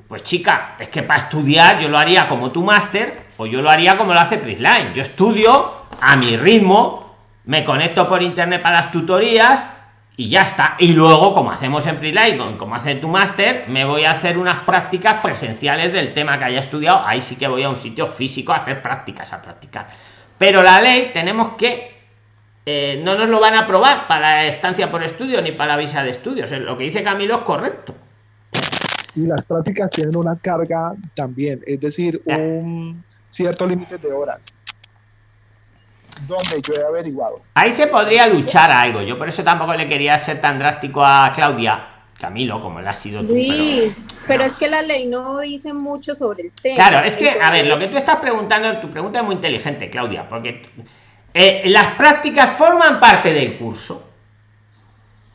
pues chica, es que para estudiar yo lo haría como tu máster o yo lo haría como lo hace Prisline. Yo estudio a mi ritmo, me conecto por internet para las tutorías y ya está. Y luego, como hacemos en Prelight, como hace tu máster, me voy a hacer unas prácticas presenciales del tema que haya estudiado. Ahí sí que voy a un sitio físico a hacer prácticas, a practicar. Pero la ley tenemos que eh, no nos lo van a aprobar para la estancia por estudio ni para la visa de estudios. Lo que dice Camilo es correcto. Y las prácticas tienen una carga también, es decir, un cierto límite de horas donde yo he averiguado. Ahí se podría luchar algo. Yo por eso tampoco le quería ser tan drástico a Claudia. Camilo, como le ha sido tú. Luis, pero... es que la ley no dice mucho sobre el tema. Claro, es que, a ver, lo que tú estás preguntando, tu pregunta es muy inteligente, Claudia, porque eh, las prácticas forman parte del curso.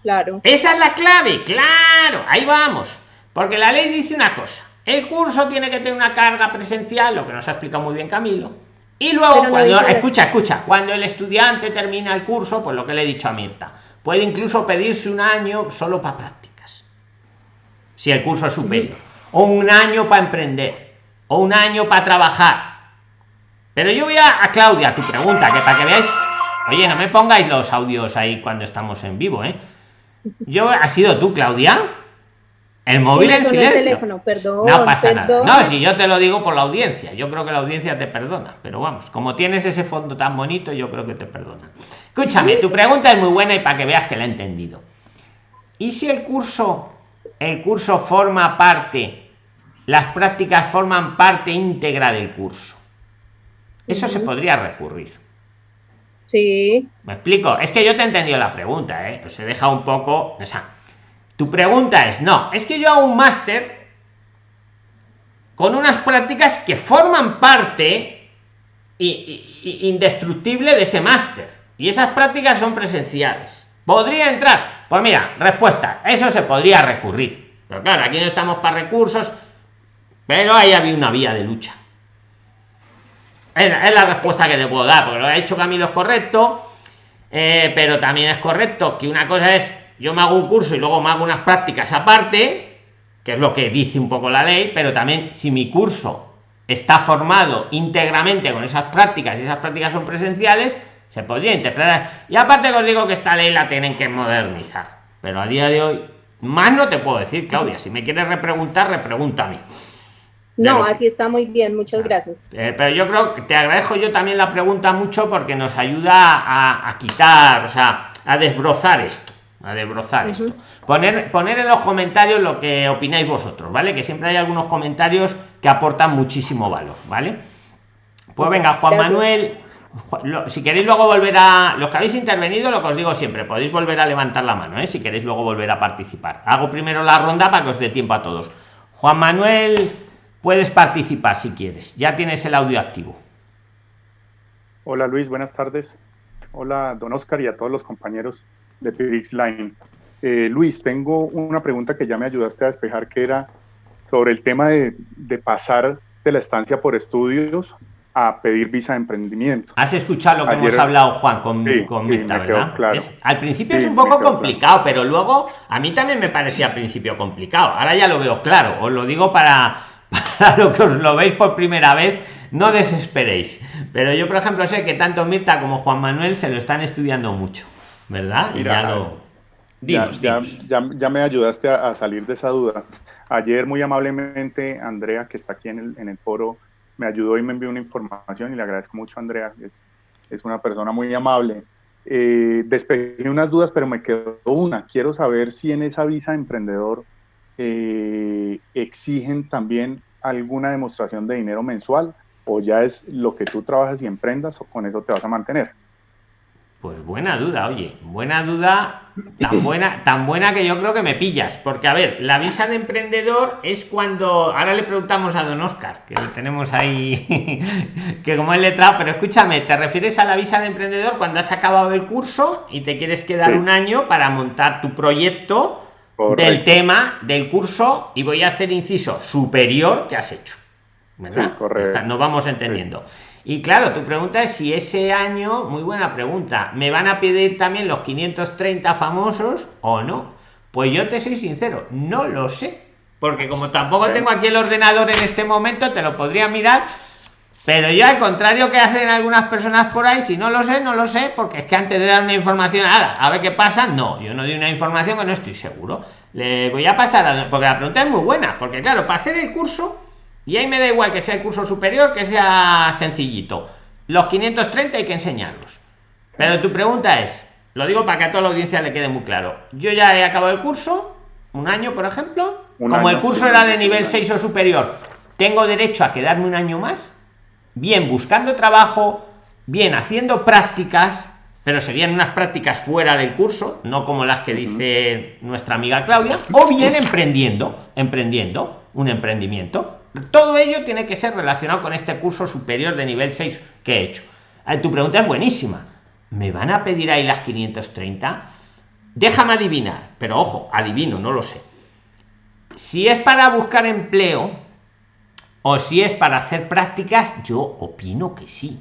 Claro. Esa es la clave, claro, ahí vamos. Porque la ley dice una cosa, el curso tiene que tener una carga presencial, lo que nos ha explicado muy bien Camilo, y luego, cuando, escucha, escucha, cuando el estudiante termina el curso, pues lo que le he dicho a Mirta, puede incluso pedirse un año solo para prácticas, si el curso es superior, o un año para emprender, o un año para trabajar. Pero yo voy a, a Claudia, tu pregunta, que para que veáis, oye, no me pongáis los audios ahí cuando estamos en vivo, ¿eh? Yo, ¿ha sido tú, Claudia? El móvil en silencio. no pasa nada. No, si yo te lo digo por la audiencia, yo creo que la audiencia te perdona, pero vamos, como tienes ese fondo tan bonito, yo creo que te perdona. Escúchame, tu pregunta es muy buena y para que veas que la he entendido. ¿Y si el curso, el curso forma parte, las prácticas forman parte íntegra del curso? Eso se podría recurrir. Sí. ¿Me explico? Es que yo te he entendido la pregunta, ¿eh? Os he dejado un poco. O sea, tu pregunta es, no, es que yo hago un máster con unas prácticas que forman parte indestructible de ese máster. Y esas prácticas son presenciales. ¿Podría entrar? Pues mira, respuesta, eso se podría recurrir. Pero claro, aquí no estamos para recursos, pero ahí había una vía de lucha. Es, la respuesta que te puedo dar, porque lo ha hecho Camilo es correcto, eh, pero también es correcto que una cosa es, yo me hago un curso y luego me hago unas prácticas aparte, que es lo que dice un poco la ley, pero también si mi curso está formado íntegramente con esas prácticas y esas prácticas son presenciales, se podría interpretar. Y aparte os digo que esta ley la tienen que modernizar. Pero a día de hoy, más no te puedo decir, Claudia. Si me quieres repreguntar, repregúntame. No, así está muy bien, muchas gracias. Eh, pero yo creo que te agradezco yo también la pregunta mucho porque nos ayuda a, quitar, o sea, a desbrozar esto. A desbrozar esto. Poner, poner en los comentarios lo que opináis vosotros, ¿vale? Que siempre hay algunos comentarios que aportan muchísimo valor, ¿vale? Pues venga, Juan Manuel, si queréis luego volver a los que habéis intervenido lo que os digo siempre podéis volver a levantar la mano ¿eh? si queréis luego volver a participar hago primero la ronda para que os dé tiempo a todos juan manuel puedes participar si quieres ya tienes el audio activo hola luis buenas tardes hola don oscar y a todos los compañeros de Pix Line eh, luis tengo una pregunta que ya me ayudaste a despejar que era sobre el tema de, de pasar de la estancia por estudios a pedir visa de emprendimiento. Has escuchado lo que hemos hablado, Juan, con, con Mirta, ¿verdad? al principio es un poco complicado, pero luego a mí también me parecía al principio complicado. Ahora ya lo veo claro. Os lo digo para, <laughs> para lo que os lo veis por primera vez, no desesperéis. Pero yo, por ejemplo, sé que tanto Mirta como Juan Manuel se lo están estudiando mucho, ¿verdad? y ya lo... ya, ya, me ayudaste a, salir de esa duda. Ayer, muy amablemente, Andrea, que está aquí en el, en el foro, me ayudó y me envió una información y le agradezco mucho a Andrea, es, es una persona muy amable. Eh, despejé unas dudas, pero me quedó una. Quiero saber si en esa visa de emprendedor eh, exigen también alguna demostración de dinero mensual o ya es lo que tú trabajas y emprendas o con eso te vas a mantener. Pues buena duda, oye, buena duda, tan buena, tan buena que yo creo que me pillas, porque a ver, la visa de emprendedor es cuando, ahora le preguntamos a don Oscar, que lo tenemos ahí, <laughs> que como es letrado, pero escúchame, ¿te refieres a la visa de emprendedor cuando has acabado el curso y te quieres quedar un año para montar tu proyecto del tema del curso y voy a hacer inciso superior que has hecho? ¿Verdad? correcto. Nos vamos entendiendo. Y claro, tu pregunta es si ese año, muy buena pregunta, ¿me van a pedir también los 530 famosos o no? Pues yo te soy sincero, no lo sé. Porque como tampoco tengo aquí el ordenador en este momento, te lo podría mirar. Pero yo al contrario que hacen algunas personas por ahí, si no lo sé, no lo sé, porque es que antes de dar una información, a, a ver qué pasa, no, yo no doy una información que no estoy seguro. Le voy a pasar, a, porque la pregunta es muy buena, porque claro, para hacer el curso y ahí me da igual que sea el curso superior, que sea sencillito. Los 530 hay que enseñarlos. Pero tu pregunta es, lo digo para que a toda la audiencia le quede muy claro. Yo ya he acabado el curso, un año, por ejemplo. como el curso era de nivel 6 o superior, tengo derecho a quedarme un año más, bien buscando trabajo, bien haciendo prácticas, pero serían unas prácticas fuera del curso, no como las que dice nuestra amiga Claudia, o bien emprendiendo, emprendiendo un emprendimiento. Todo ello tiene que ser relacionado con este curso superior de nivel 6 que he hecho. Eh, tu pregunta es buenísima. ¿Me van a pedir ahí las 530? Déjame adivinar, pero ojo, adivino, no lo sé. Si es para buscar empleo o si es para hacer prácticas, yo opino que sí.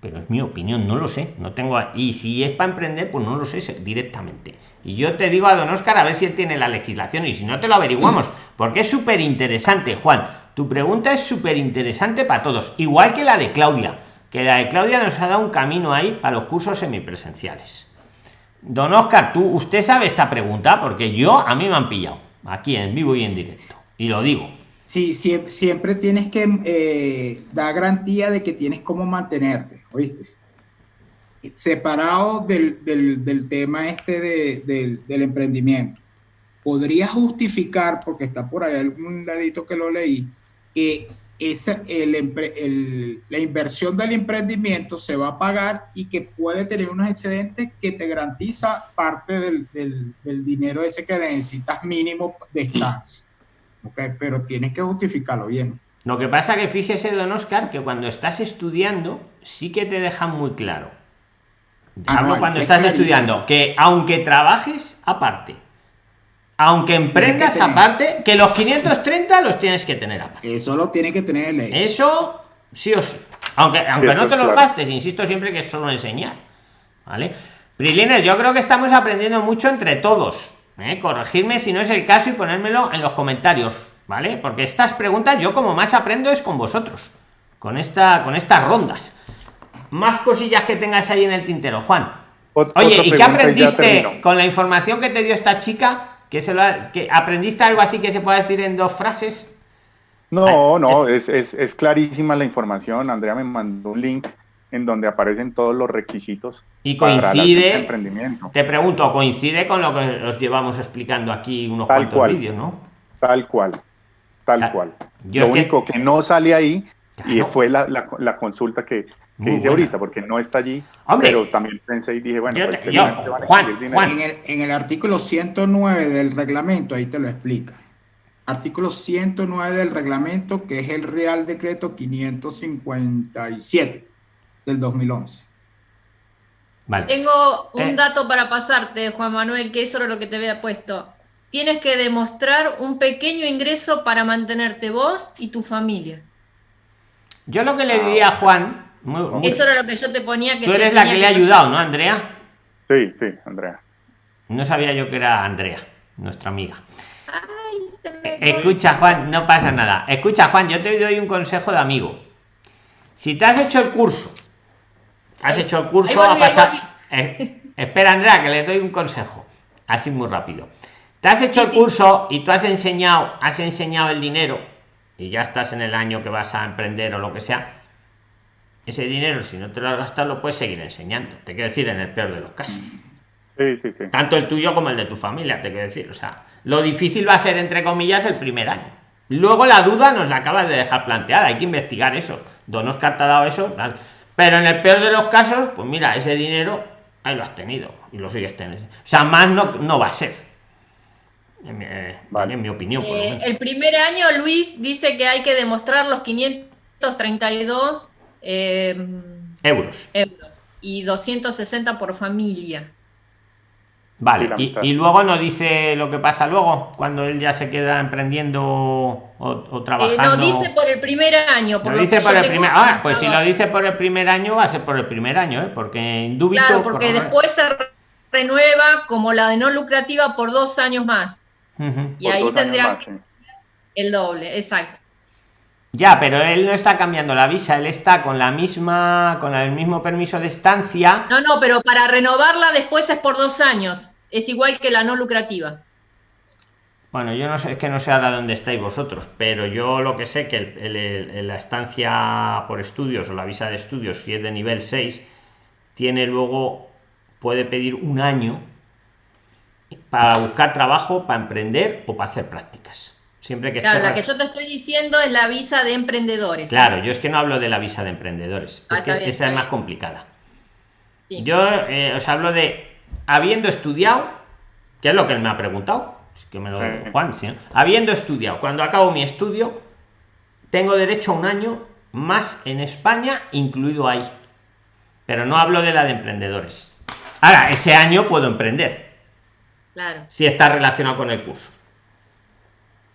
Pero es mi opinión, no lo sé, no tengo. Y si es para emprender, pues no lo sé directamente. Y yo te digo a don Oscar a ver si él tiene la legislación y si no te lo averiguamos, porque es súper interesante, Juan tu pregunta es súper interesante para todos, igual que la de Claudia, que la de Claudia nos ha dado un camino ahí para los cursos semipresenciales. Don Oscar, tú, usted sabe esta pregunta porque yo a mí me han pillado aquí en vivo y en directo y lo digo. Sí, siempre, tienes que eh, dar garantía de que tienes cómo mantenerte, ¿oíste? Separado del, tema este del emprendimiento. Podría justificar, porque está por ahí algún ladito que lo leí, que esa, el, la inversión del emprendimiento se va a pagar y que puede tener unos excedentes que te garantiza parte del, del, dinero ese que necesitas mínimo de estancia. Okay, pero tienes que justificarlo bien. Lo que pasa que fíjese, don Oscar, que cuando estás estudiando sí que te dejan muy claro. Ah, Hablo cuando estás estudiando, que aunque trabajes aparte, aunque emprendas aparte, que los 530 los tienes que tener aparte. Eso lo tiene que tener ley. Eso sí o sí. Aunque, aunque no te los gastes, insisto siempre que es solo enseñar. ¿Vale? Prilines, yo creo que estamos aprendiendo mucho entre todos. ¿eh? Corregirme si no es el caso y ponérmelo en los comentarios. ¿Vale? Porque estas preguntas yo como más aprendo es con vosotros. Con, esta, con estas rondas más cosillas que tengas ahí en el tintero, Juan. Oye, ¿y qué aprendiste con la información que te dio esta chica? Que, se lo que aprendiste algo así que se puede decir en dos frases. No, no, es, es, clarísima la información. Andrea me mandó un link en donde aparecen todos los requisitos. Y coincide, te pregunto, coincide con lo que os llevamos explicando aquí unos cuantos vídeos, ¿no? Tal cual, tal, cual. lo único que... no sale ahí y fue la, la consulta que, que dice ahorita, porque no está allí, pero también pensé y dije, bueno, pues, En, el, artículo 109 del reglamento, ahí te lo explica. Artículo 109 del reglamento, que es el Real Decreto 557 del 2011. Vale. Tengo un eh. dato para pasarte, Juan Manuel, que eso era lo que te había puesto. Tienes que demostrar un pequeño ingreso para mantenerte vos y tu familia. Yo lo que le diría a Juan eso era lo que yo te ponía que Tú eres la que, le ha ayudado, ¿no, Andrea? Sí, sí, Andrea. No sabía yo que era Andrea, nuestra amiga. Escucha, Juan, no pasa nada. Escucha, Juan, yo te doy un consejo de amigo. Si te has hecho el curso, has hecho el curso a pasar. Eh, espera, Andrea, que le doy un consejo. Así muy rápido. Te has hecho el curso y tú has enseñado, has enseñado el dinero y ya estás en el año que vas a emprender o lo que sea ese dinero, si no te lo has gastado, lo puedes seguir enseñando. Te quiero decir, en el peor de los casos. Tanto el tuyo como el de tu familia, te quiero decir. O sea, lo difícil va a ser, entre comillas, el primer año. Luego la duda nos la acabas de dejar planteada. Hay que investigar eso. Donos que te ha dado eso. Pero en el peor de los casos, pues mira, ese dinero ahí lo has tenido y lo sigues teniendo. O sea, más no, no va a ser. En mi, eh, en mi opinión. Eh, el primer año, Luis dice que hay que demostrar los 532 Em, euros. Y 260 por familia. Vale, y, luego nos dice lo que pasa luego, cuando él ya se queda emprendiendo o, trabajando. Eh, no dice por el primer año. Por dice por el primer Ah, pues si lo dice por el primer año, va a ser por el primer año, ¿eh? porque en Claro, porque después se renueva como la de no lucrativa por dos años más. Y ahí tendrán el doble, exacto. Ya, pero él no está cambiando la visa, él está con la misma, con el mismo permiso de estancia. No, no, pero para renovarla después es por dos años. Es igual que la no lucrativa. Bueno, yo no sé, es que no sé ahora dónde estáis vosotros, pero yo lo que sé que la estancia por estudios o la visa de estudios, si es de nivel 6, tiene luego, puede pedir un año para buscar trabajo, para emprender o para hacer prácticas. Siempre que claro, la que yo te estoy diciendo es la visa de emprendedores. Claro, yo es que no hablo de la visa de emprendedores. es ah, que esa es más complicada. Yo eh, os hablo de habiendo estudiado, que es lo que él me ha preguntado, que me lo Juan, habiendo estudiado, cuando acabo mi estudio, tengo derecho a un año más en España, incluido ahí. Pero no hablo de la de emprendedores. Ahora, ese año puedo emprender. Claro. Si está relacionado con el curso.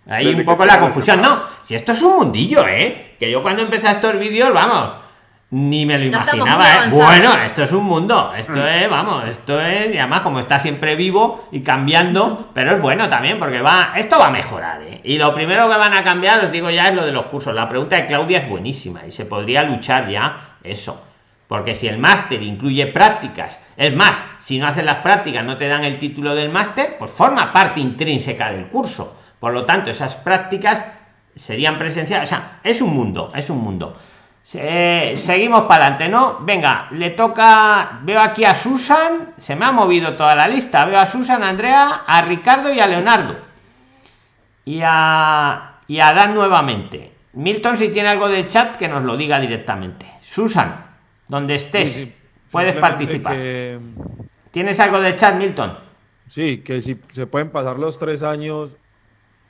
Ahí un poco la confusión. No, si esto es un mundillo, ¿eh? Que yo cuando empecé estos vídeos, vamos, ni me lo imaginaba. ¿eh? Bueno, esto es un mundo. Esto mm. es, vamos, esto es, y además como está siempre vivo y cambiando, <laughs> pero es bueno también porque va, esto va a mejorar. ¿eh? Y lo primero que van a cambiar, os digo ya, es lo de los cursos. La pregunta de Claudia es buenísima y se podría luchar ya eso. Porque si el máster incluye prácticas, es más, si no haces las prácticas, no te dan el título del máster, pues forma parte intrínseca del curso por lo tanto, esas prácticas serían presenciales. O sea, es un mundo, es un mundo. seguimos para adelante, ¿no? Venga, le toca. Veo aquí a Susan, se me ha movido toda la lista. Veo a Susan, a Andrea, a Ricardo y a Leonardo. Y a, y a Dan nuevamente. Milton, si tiene algo del chat, que nos lo diga directamente. Susan, donde estés, puedes participar. ¿Tienes algo del chat, Milton? Sí, que si se pueden pasar los tres años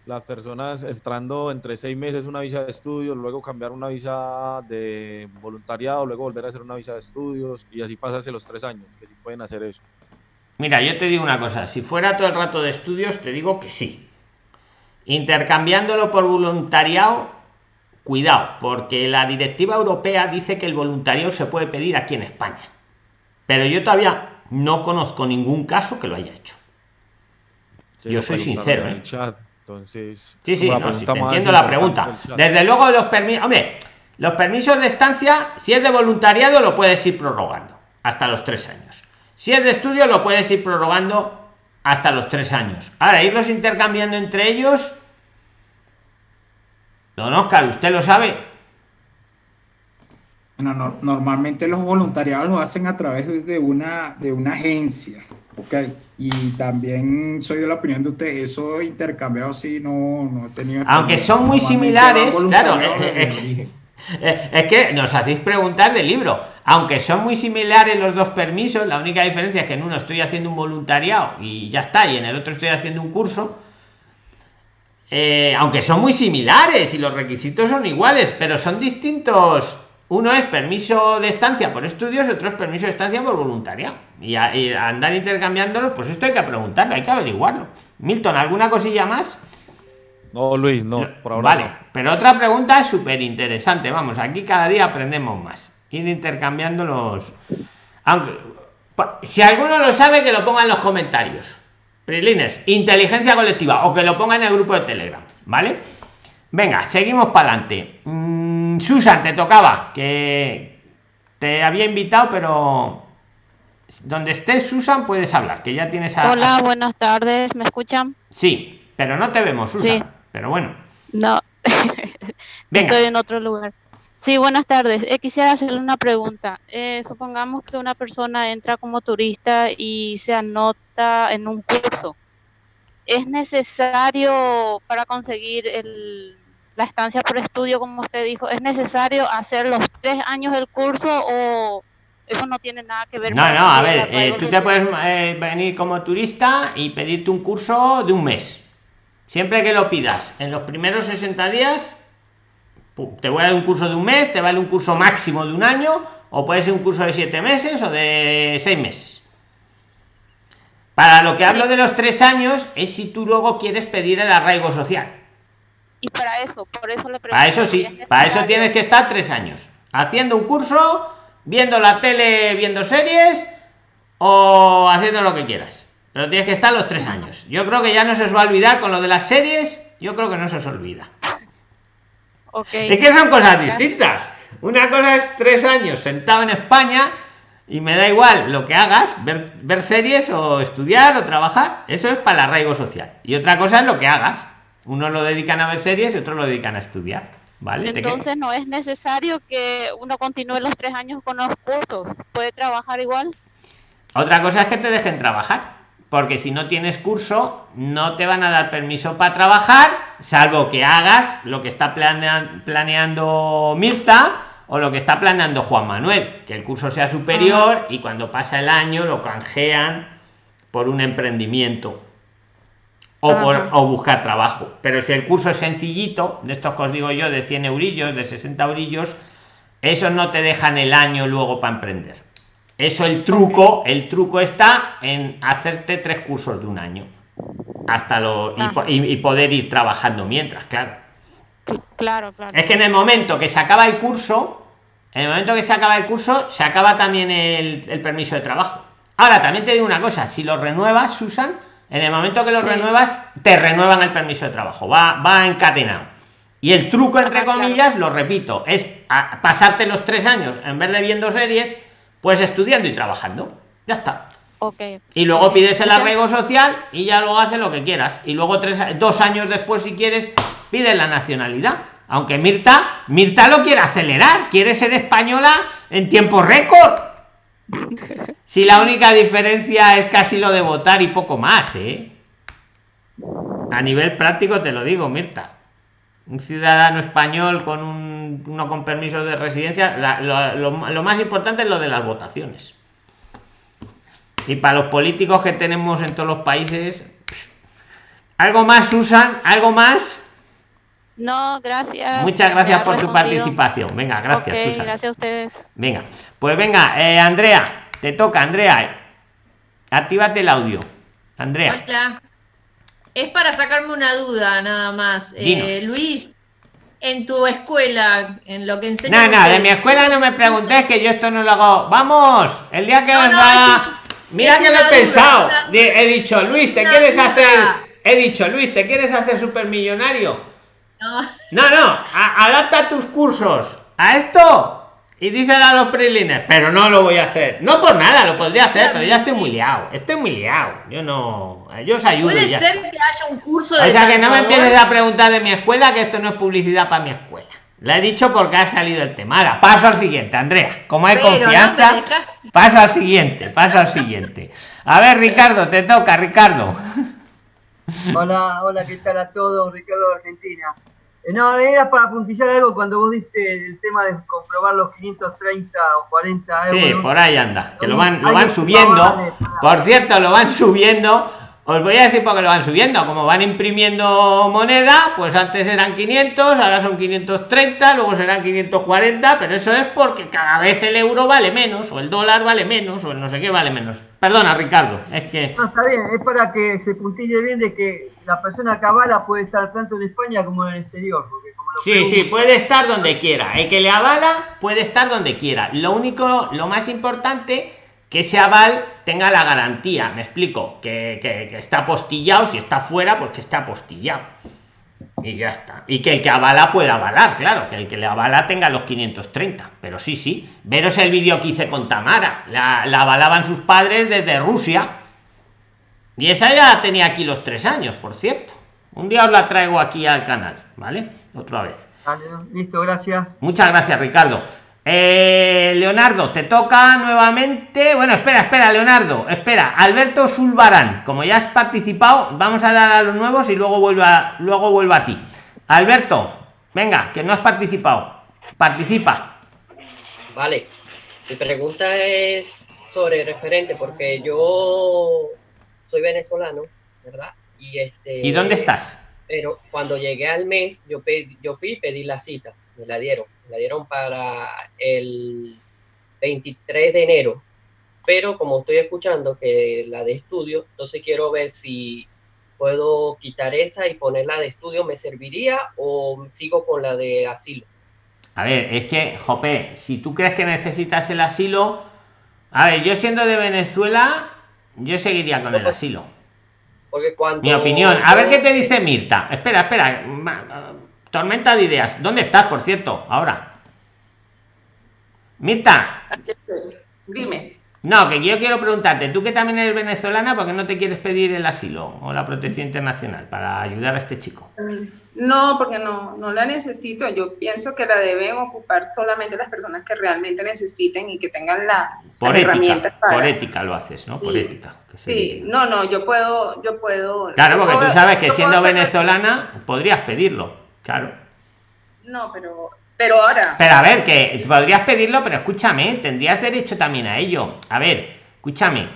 las personas entrando entre seis meses una visa de estudios, luego cambiar una visa de voluntariado, luego volver a hacer una visa de estudios y así pasarse los tres años, que sí pueden hacer eso. Mira, yo te digo una cosa, si fuera todo el rato de estudios, te digo que sí. Intercambiándolo por voluntariado, cuidado, porque la directiva europea dice que el voluntariado se puede pedir aquí en España. Pero yo todavía no conozco ningún caso que lo haya hecho. yo soy sincero, ¿eh? Entonces, sí, sí, entiendo la pregunta. Desde luego los permisos, hombre, los permisos de estancia, si es de voluntariado, lo puedes ir prorrogando hasta los tres años. Si es de estudio, lo puedes ir prorrogando hasta los tres años. Ahora, irlos intercambiando entre ellos. Don Oscar, ¿usted lo sabe? Bueno, normalmente los voluntariados lo hacen a través de una, de una agencia. Ok, y también soy de la opinión de usted, eso intercambiado sí no, no he tenido... Aunque son muy similares, claro, es que nos hacéis preguntar del libro. Aunque son muy similares los dos permisos, la única diferencia es que en uno estoy haciendo un voluntariado y ya está, y en el otro estoy haciendo un curso. Eh, aunque son muy similares y los requisitos son iguales, pero son distintos uno es permiso de estancia por estudios, otro es permiso de estancia por voluntariado. Y, andar intercambiándolos, pues esto hay que preguntarlo, hay que averiguarlo. Milton, ¿alguna cosilla más? No, Luis, no, por ahora. Vale, pero otra pregunta es súper interesante. Vamos, aquí cada día aprendemos más. Ir intercambiando los. Aunque, si alguno lo sabe, que lo ponga en los comentarios. Prilines, inteligencia colectiva, o que lo ponga en el grupo de Telegram, ¿vale? Venga, seguimos para adelante. Mm, Susan, te tocaba, que te había invitado, pero donde estés, Susan, puedes hablar, que ya tienes a... Hola, buenas tardes, ¿me escuchan? Sí, pero no te vemos, Susan. Pero bueno. No, <laughs> estoy en otro lugar. Sí, buenas tardes. Eh, quisiera hacerle una pregunta. Eh, supongamos que una persona entra como turista y se anota en un curso. ¿Es necesario para conseguir el, la estancia por estudio, como usted dijo, ¿es necesario hacer los tres años del curso o eso no tiene nada que ver no, No, a ver, eh, tú te puedes eh, venir como turista y pedirte un curso de un mes. Siempre que lo pidas, en los primeros 60 días, te voy a dar un curso de un mes, te vale un curso máximo de un año, o puede ser un curso de siete meses o de seis meses. Para lo que hablo de los tres años es si tú luego quieres pedir el arraigo social y para eso, por eso le Para eso sí, para eso tienes que estar tres años. Haciendo un curso, viendo la tele, viendo series o haciendo lo que quieras. Pero tienes que estar los tres años. Yo creo que ya no se os va a olvidar con lo de las series, yo creo que no se os olvida. <laughs> Okay. Es que son cosas distintas. Una cosa es tres años sentado en España y me da igual lo que hagas, ver, ver series o estudiar o trabajar. Eso es para el arraigo social. Y otra cosa es lo que hagas. Uno lo dedican a ver series y otro lo dedican a estudiar. ¿Vale? Entonces no es necesario que uno continúe los tres años con los cursos. ¿Puede trabajar igual? Otra cosa es que te dejen trabajar. Porque si no tienes curso, no te van a dar permiso para trabajar, salvo que hagas lo que está planeando Mirta o lo que está planeando Juan Manuel, que el curso sea superior y cuando pasa el año lo canjean por un emprendimiento o, buscar trabajo. Pero si el curso es sencillito, de estos que os digo yo, de 100 eurillos, de 60 eurillos, eso no te dejan el año luego para emprender. Eso el truco, el truco está en hacerte tres cursos de un año. Hasta lo y, poder ir trabajando mientras, claro. Claro, claro. Es que en el momento que se acaba el curso, en el momento que se acaba el curso, se acaba también el, el permiso de trabajo. Ahora, también te digo una cosa, si lo renuevas, Susan, en el momento que lo renuevas, te renuevan el permiso de trabajo. Va, va encadenado. Y el truco, entre comillas, lo repito, es pasarte los tres años, en vez de viendo series, pues estudiando y trabajando. Ya está. Okay. Y luego pides el arraigo social y ya luego haces lo que quieras. Y luego tres, dos años después, si quieres, pides la nacionalidad. Aunque Mirta, Mirta lo quiere acelerar, quiere ser española en tiempo récord. <laughs> Si la única diferencia es casi lo de votar y poco más, ¿eh? A nivel práctico te lo digo, Mirta. Un ciudadano español con un, uno con permiso de residencia, lo, más importante es lo de las votaciones. Y para los políticos que tenemos en todos los países, ¿Algo más, Susan? ¿Algo más? No, gracias. Muchas gracias por tu participación. Venga, gracias. Susan. Gracias a ustedes. Venga, pues venga, eh, Andrea, te toca, Andrea. Actívate el audio. Andrea. Hola. Es para sacarme una duda, nada más. Eh, Luis, en tu escuela, en lo que enseñas. No, no, de mi escuela no me preguntes que yo esto no lo hago. Vamos, el día que no, Mira que lo he pensado. He dicho, Luis, ¿te quieres hacer? He dicho, Luis, ¿te quieres hacer supermillonario? No. No, no, adapta tus cursos a esto y díselo a los prilines, pero no lo voy a hacer. No por nada, lo podría hacer, pero ya estoy muy liado. Estoy muy liado. Yo no. Yo os ayudo. Puede ser que haya un curso de. O sea, que no me empieces a preguntar de mi escuela, que esto no es publicidad para mi escuela. La he dicho porque ha salido el tema. Ahora, paso al siguiente, Andrea. Como hay confianza, paso al siguiente, paso al siguiente. A ver, Ricardo, te toca, Ricardo. Hola, hola, ¿qué tal a todos? Ricardo de Argentina. Eh, no, era para puntillar algo cuando vos diste el tema de comprobar los 530 o 40 euros. Sí, por ahí anda, que lo van, lo van subiendo. Por cierto, lo van subiendo os voy a decir por qué lo van subiendo. Como van imprimiendo moneda, pues antes eran 500, ahora son 530, luego serán 540, pero eso es porque cada vez el euro vale menos, o el dólar vale menos, o el no sé qué vale menos. Perdona, Ricardo, es que... No, está bien, es para que se puntille bien de que la persona que avala puede estar tanto en España como en el exterior. sí, sí, puede estar donde quiera. El que le avala puede estar donde quiera. Lo único, lo más importante que ese aval tenga la garantía, me explico, que, está apostillado, si está fuera, pues que está apostillado. Y ya está. Y que el que avala pueda avalar, claro, que el que le avala tenga los 530. Pero sí, sí. Veros el vídeo que hice con Tamara. La, avalaban sus padres desde Rusia. Y esa ya tenía aquí los tres años, por cierto. Un día os la traigo aquí al canal, ¿vale? Otra vez. listo, gracias. Muchas gracias, Ricardo. Eh, Leonardo, te toca nuevamente. Bueno, espera, espera, Leonardo, espera. Alberto Zulbarán, como ya has participado, vamos a dar a los nuevos y luego vuelva, luego vuelva a ti. Alberto, venga, que no has participado. Participa. Vale. Mi pregunta es sobre referente, porque yo soy venezolano, ¿verdad? Y este. ¿Y dónde estás? Pero cuando llegué al mes, yo, pedí, yo fui y pedí la cita, me la dieron la dieron para el 23 de enero, pero como estoy escuchando que la de estudio, entonces quiero ver si puedo quitar esa y poner la de estudio, ¿me serviría o sigo con la de asilo? A ver, es que, Jope, si tú crees que necesitas el asilo, a ver, yo siendo de Venezuela, yo seguiría con el asilo. Porque cuando... Mi opinión. A ver qué te dice Mirta. Espera, espera. Tormenta de ideas. ¿Dónde estás, por cierto, ahora? Mirta. Dime. No, que yo quiero preguntarte, tú que también eres venezolana, ¿por qué no te quieres pedir el asilo o la protección internacional para ayudar a este chico? Mm, no, porque no, no la necesito. Yo pienso que la deben ocupar solamente las personas que realmente necesiten y que tengan la, por herramientas para... Por ética lo haces, ¿no? Por ética. Sí, no, no, yo puedo, yo puedo... Claro, porque tú sabes que siendo venezolana podrías pedirlo. Claro. No, pero, pero ahora. Pero a ver, que podrías pedirlo, pero escúchame, tendrías derecho también a ello. A ver, escúchame.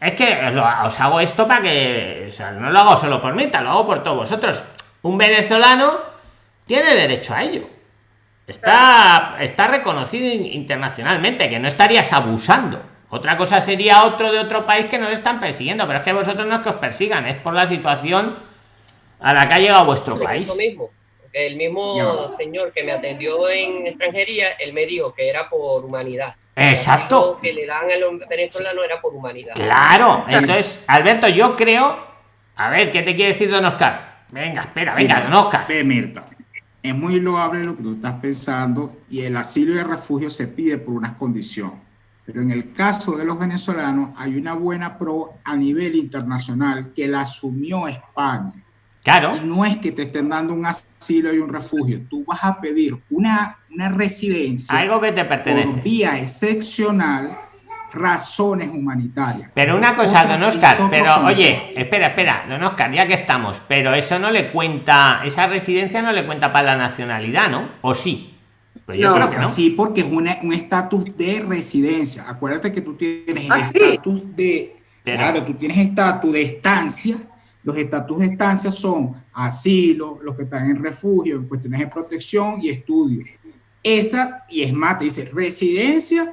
Es que os, hago esto para que. O sea, no lo hago solo por mí, te lo hago por todos vosotros. Un venezolano tiene derecho a ello. Está, está reconocido internacionalmente, que no estarías abusando. Otra cosa sería otro de otro país que no le están persiguiendo, pero es que vosotros no es que os persigan, es por la situación a la que ha llegado vuestro país. Mismo. El mismo señor que me atendió en extranjería, él me dijo que era por humanidad. Exacto. que le dan a los venezolanos era por humanidad. Claro. Entonces, Alberto, yo creo. A ver, ¿qué te quiere decir don Oscar? Venga, espera, venga, don Oscar. Mirta, es muy loable lo que tú estás pensando y el asilo y el refugio se pide por unas condiciones. Pero en el caso de los venezolanos hay una buena pro a nivel internacional que la asumió España Claro. no es que te estén dando un asilo y un refugio, tú vas a pedir una, una residencia. Algo que te pertenece. Por vía excepcional, razones humanitarias. Pero una cosa, don Oscar, pero oye, espera, espera, don Oscar, ya que estamos, pero eso no le cuenta, esa residencia no le cuenta para la nacionalidad, ¿no? ¿O sí? Pues yo creo que no. Sí, porque es un estatus de residencia. Acuérdate que tú tienes ¿Ah, estatus de... Claro, tú tienes estatus de estancia Los estatus de estancia son asilo, los que están en refugio, en cuestiones de protección y estudio. Esa, y es más, dice residencia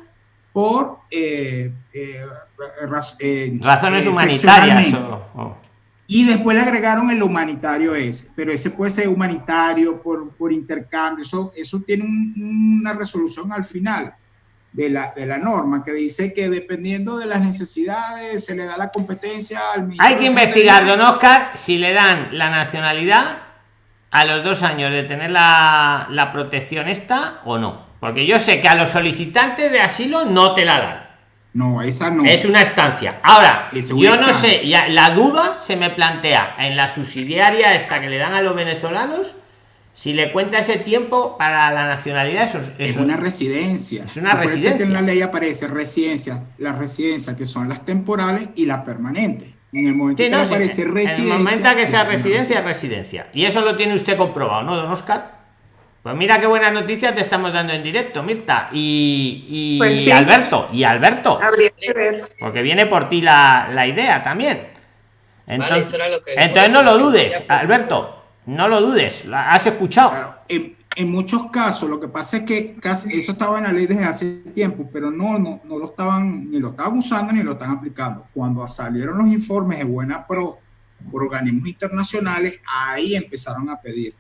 por eh, eh, eh, razones humanitarias. Y después le agregaron el humanitario ese, pero ese puede ser humanitario por, por intercambio, eso, eso tiene una resolución al final de la, de la norma que dice que dependiendo de las necesidades se le da la competencia al Hay que investigar, don Oscar, si le dan la nacionalidad a los dos años de tener la, la protección esta o no. Porque yo sé que a los solicitantes de asilo no te la dan. No, esa no. Es una estancia. Ahora, yo no sé, ya, la duda se me plantea en la subsidiaria esta que le dan a los venezolanos, si le cuenta ese tiempo para la nacionalidad, eso, es una residencia. Es una residencia. que en la ley aparece residencia, las residencias que son las temporales y las permanentes. En el momento que aparece residencia. En el momento que sea residencia, residencia. Y eso lo tiene usted comprobado, ¿no, don Oscar? Pues mira qué buenas noticias te estamos dando en directo, Mirta. Y, pues Alberto, y Alberto. Porque viene por ti la, idea también. Entonces, entonces no lo dudes, Alberto. No lo dudes, la has escuchado. en, muchos casos, lo que pasa es que casi, eso estaba en la ley desde hace tiempo, pero no, no, no lo estaban, ni lo estaban usando ni lo están aplicando. Cuando salieron los informes de buena pro por organismos internacionales, ahí empezaron a pedir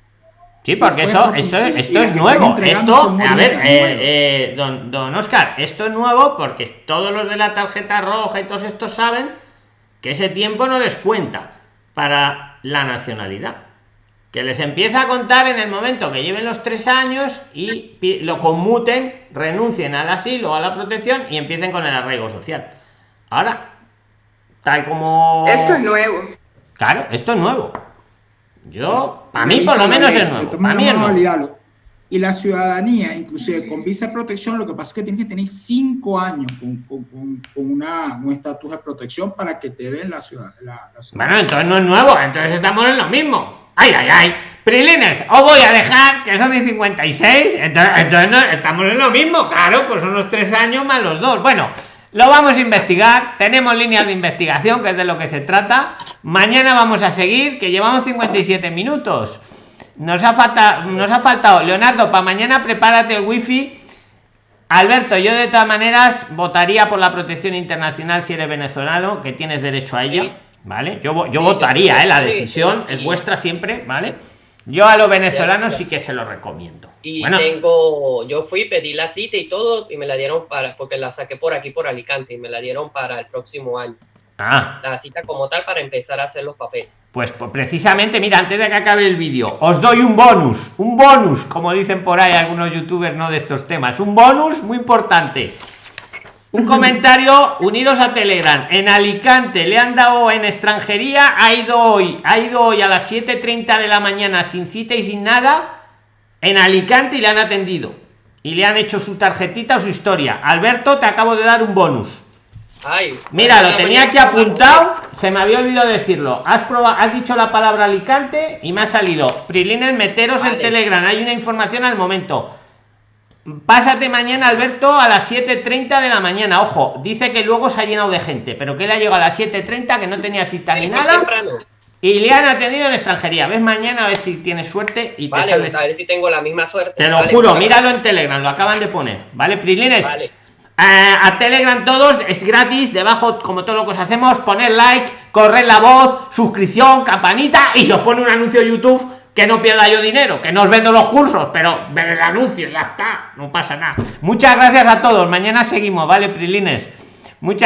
Sí, porque eso, esto, esto es nuevo. Esto, a ver, eh, eh, don, don Oscar, esto es nuevo porque todos los de la tarjeta roja y todos estos saben que ese tiempo no les cuenta para la nacionalidad. Que les empieza a contar en el momento que lleven los tres años y lo conmuten, renuncien al asilo o a la protección y empiecen con el arraigo social. Ahora, tal como. Esto es nuevo. Claro, esto es nuevo. Yo, a mí por lo menos es nuevo. Y la ciudadanía, inclusive con visa de protección, lo que pasa es que tienes que tener cinco años con, con, una, un estatus de protección para que te den la ciudad, Bueno, entonces no es nuevo, entonces estamos en lo mismo. Ay, ay, ay. Prilines, os voy a dejar que son de 56, entonces, entonces estamos en lo mismo, claro, pues son los tres años más los dos. Bueno, lo vamos a investigar, tenemos líneas de investigación, que es de lo que se trata. Mañana vamos a seguir, que llevamos 57 minutos. Nos ha faltado, nos ha faltado, Leonardo, para mañana prepárate el wifi. Alberto, yo de todas maneras votaría por la protección internacional si eres venezolano, que tienes derecho a ella, ¿vale? Yo, yo votaría, ¿eh? La decisión es vuestra siempre, ¿vale? Yo a los venezolanos sí que se lo recomiendo. Y tengo, yo fui, pedí la cita y todo, y me la dieron para, porque la saqué por aquí, por Alicante, y me la dieron para el próximo año. Ah. La cita como tal para empezar a hacer los papeles. Pues, pues precisamente, mira, antes de que acabe el vídeo, os doy un bonus, un bonus, como dicen por ahí algunos youtubers no de estos temas, un bonus muy importante. Un comentario, unidos a Telegram. En Alicante le han dado en extranjería, ha ido hoy, ha ido hoy a las 7.30 de la mañana sin cita y sin nada, en Alicante y le han atendido. Y le han hecho su tarjetita o su historia. Alberto, te acabo de dar un bonus. Mira, lo tenía aquí apuntado, se me había olvidado decirlo. Has probado, has dicho la palabra Alicante y me ha salido. Prilines, meteros en Telegram, hay una información al momento Pásate mañana, Alberto, a las 7.30 de la mañana. Ojo, dice que luego se ha llenado de gente, pero que él ha llegado a las 7.30, que no tenía cita ni nada. Y le han atendido en extranjería. Ves mañana a ver si tienes suerte y te sales. A ver si tengo la misma suerte. Te lo juro, míralo en Telegram, lo acaban de poner. ¿Vale, Prilines? Vale. Eh, a Telegram todos es gratis, debajo como todo lo que os hacemos, poner like, correr la voz, suscripción, campanita y os pone un anuncio YouTube que no pierda yo dinero, que no os vendo los cursos, pero ver el anuncio, ya está, no pasa nada. Muchas gracias a todos, mañana seguimos, ¿vale, Prilines? Muchas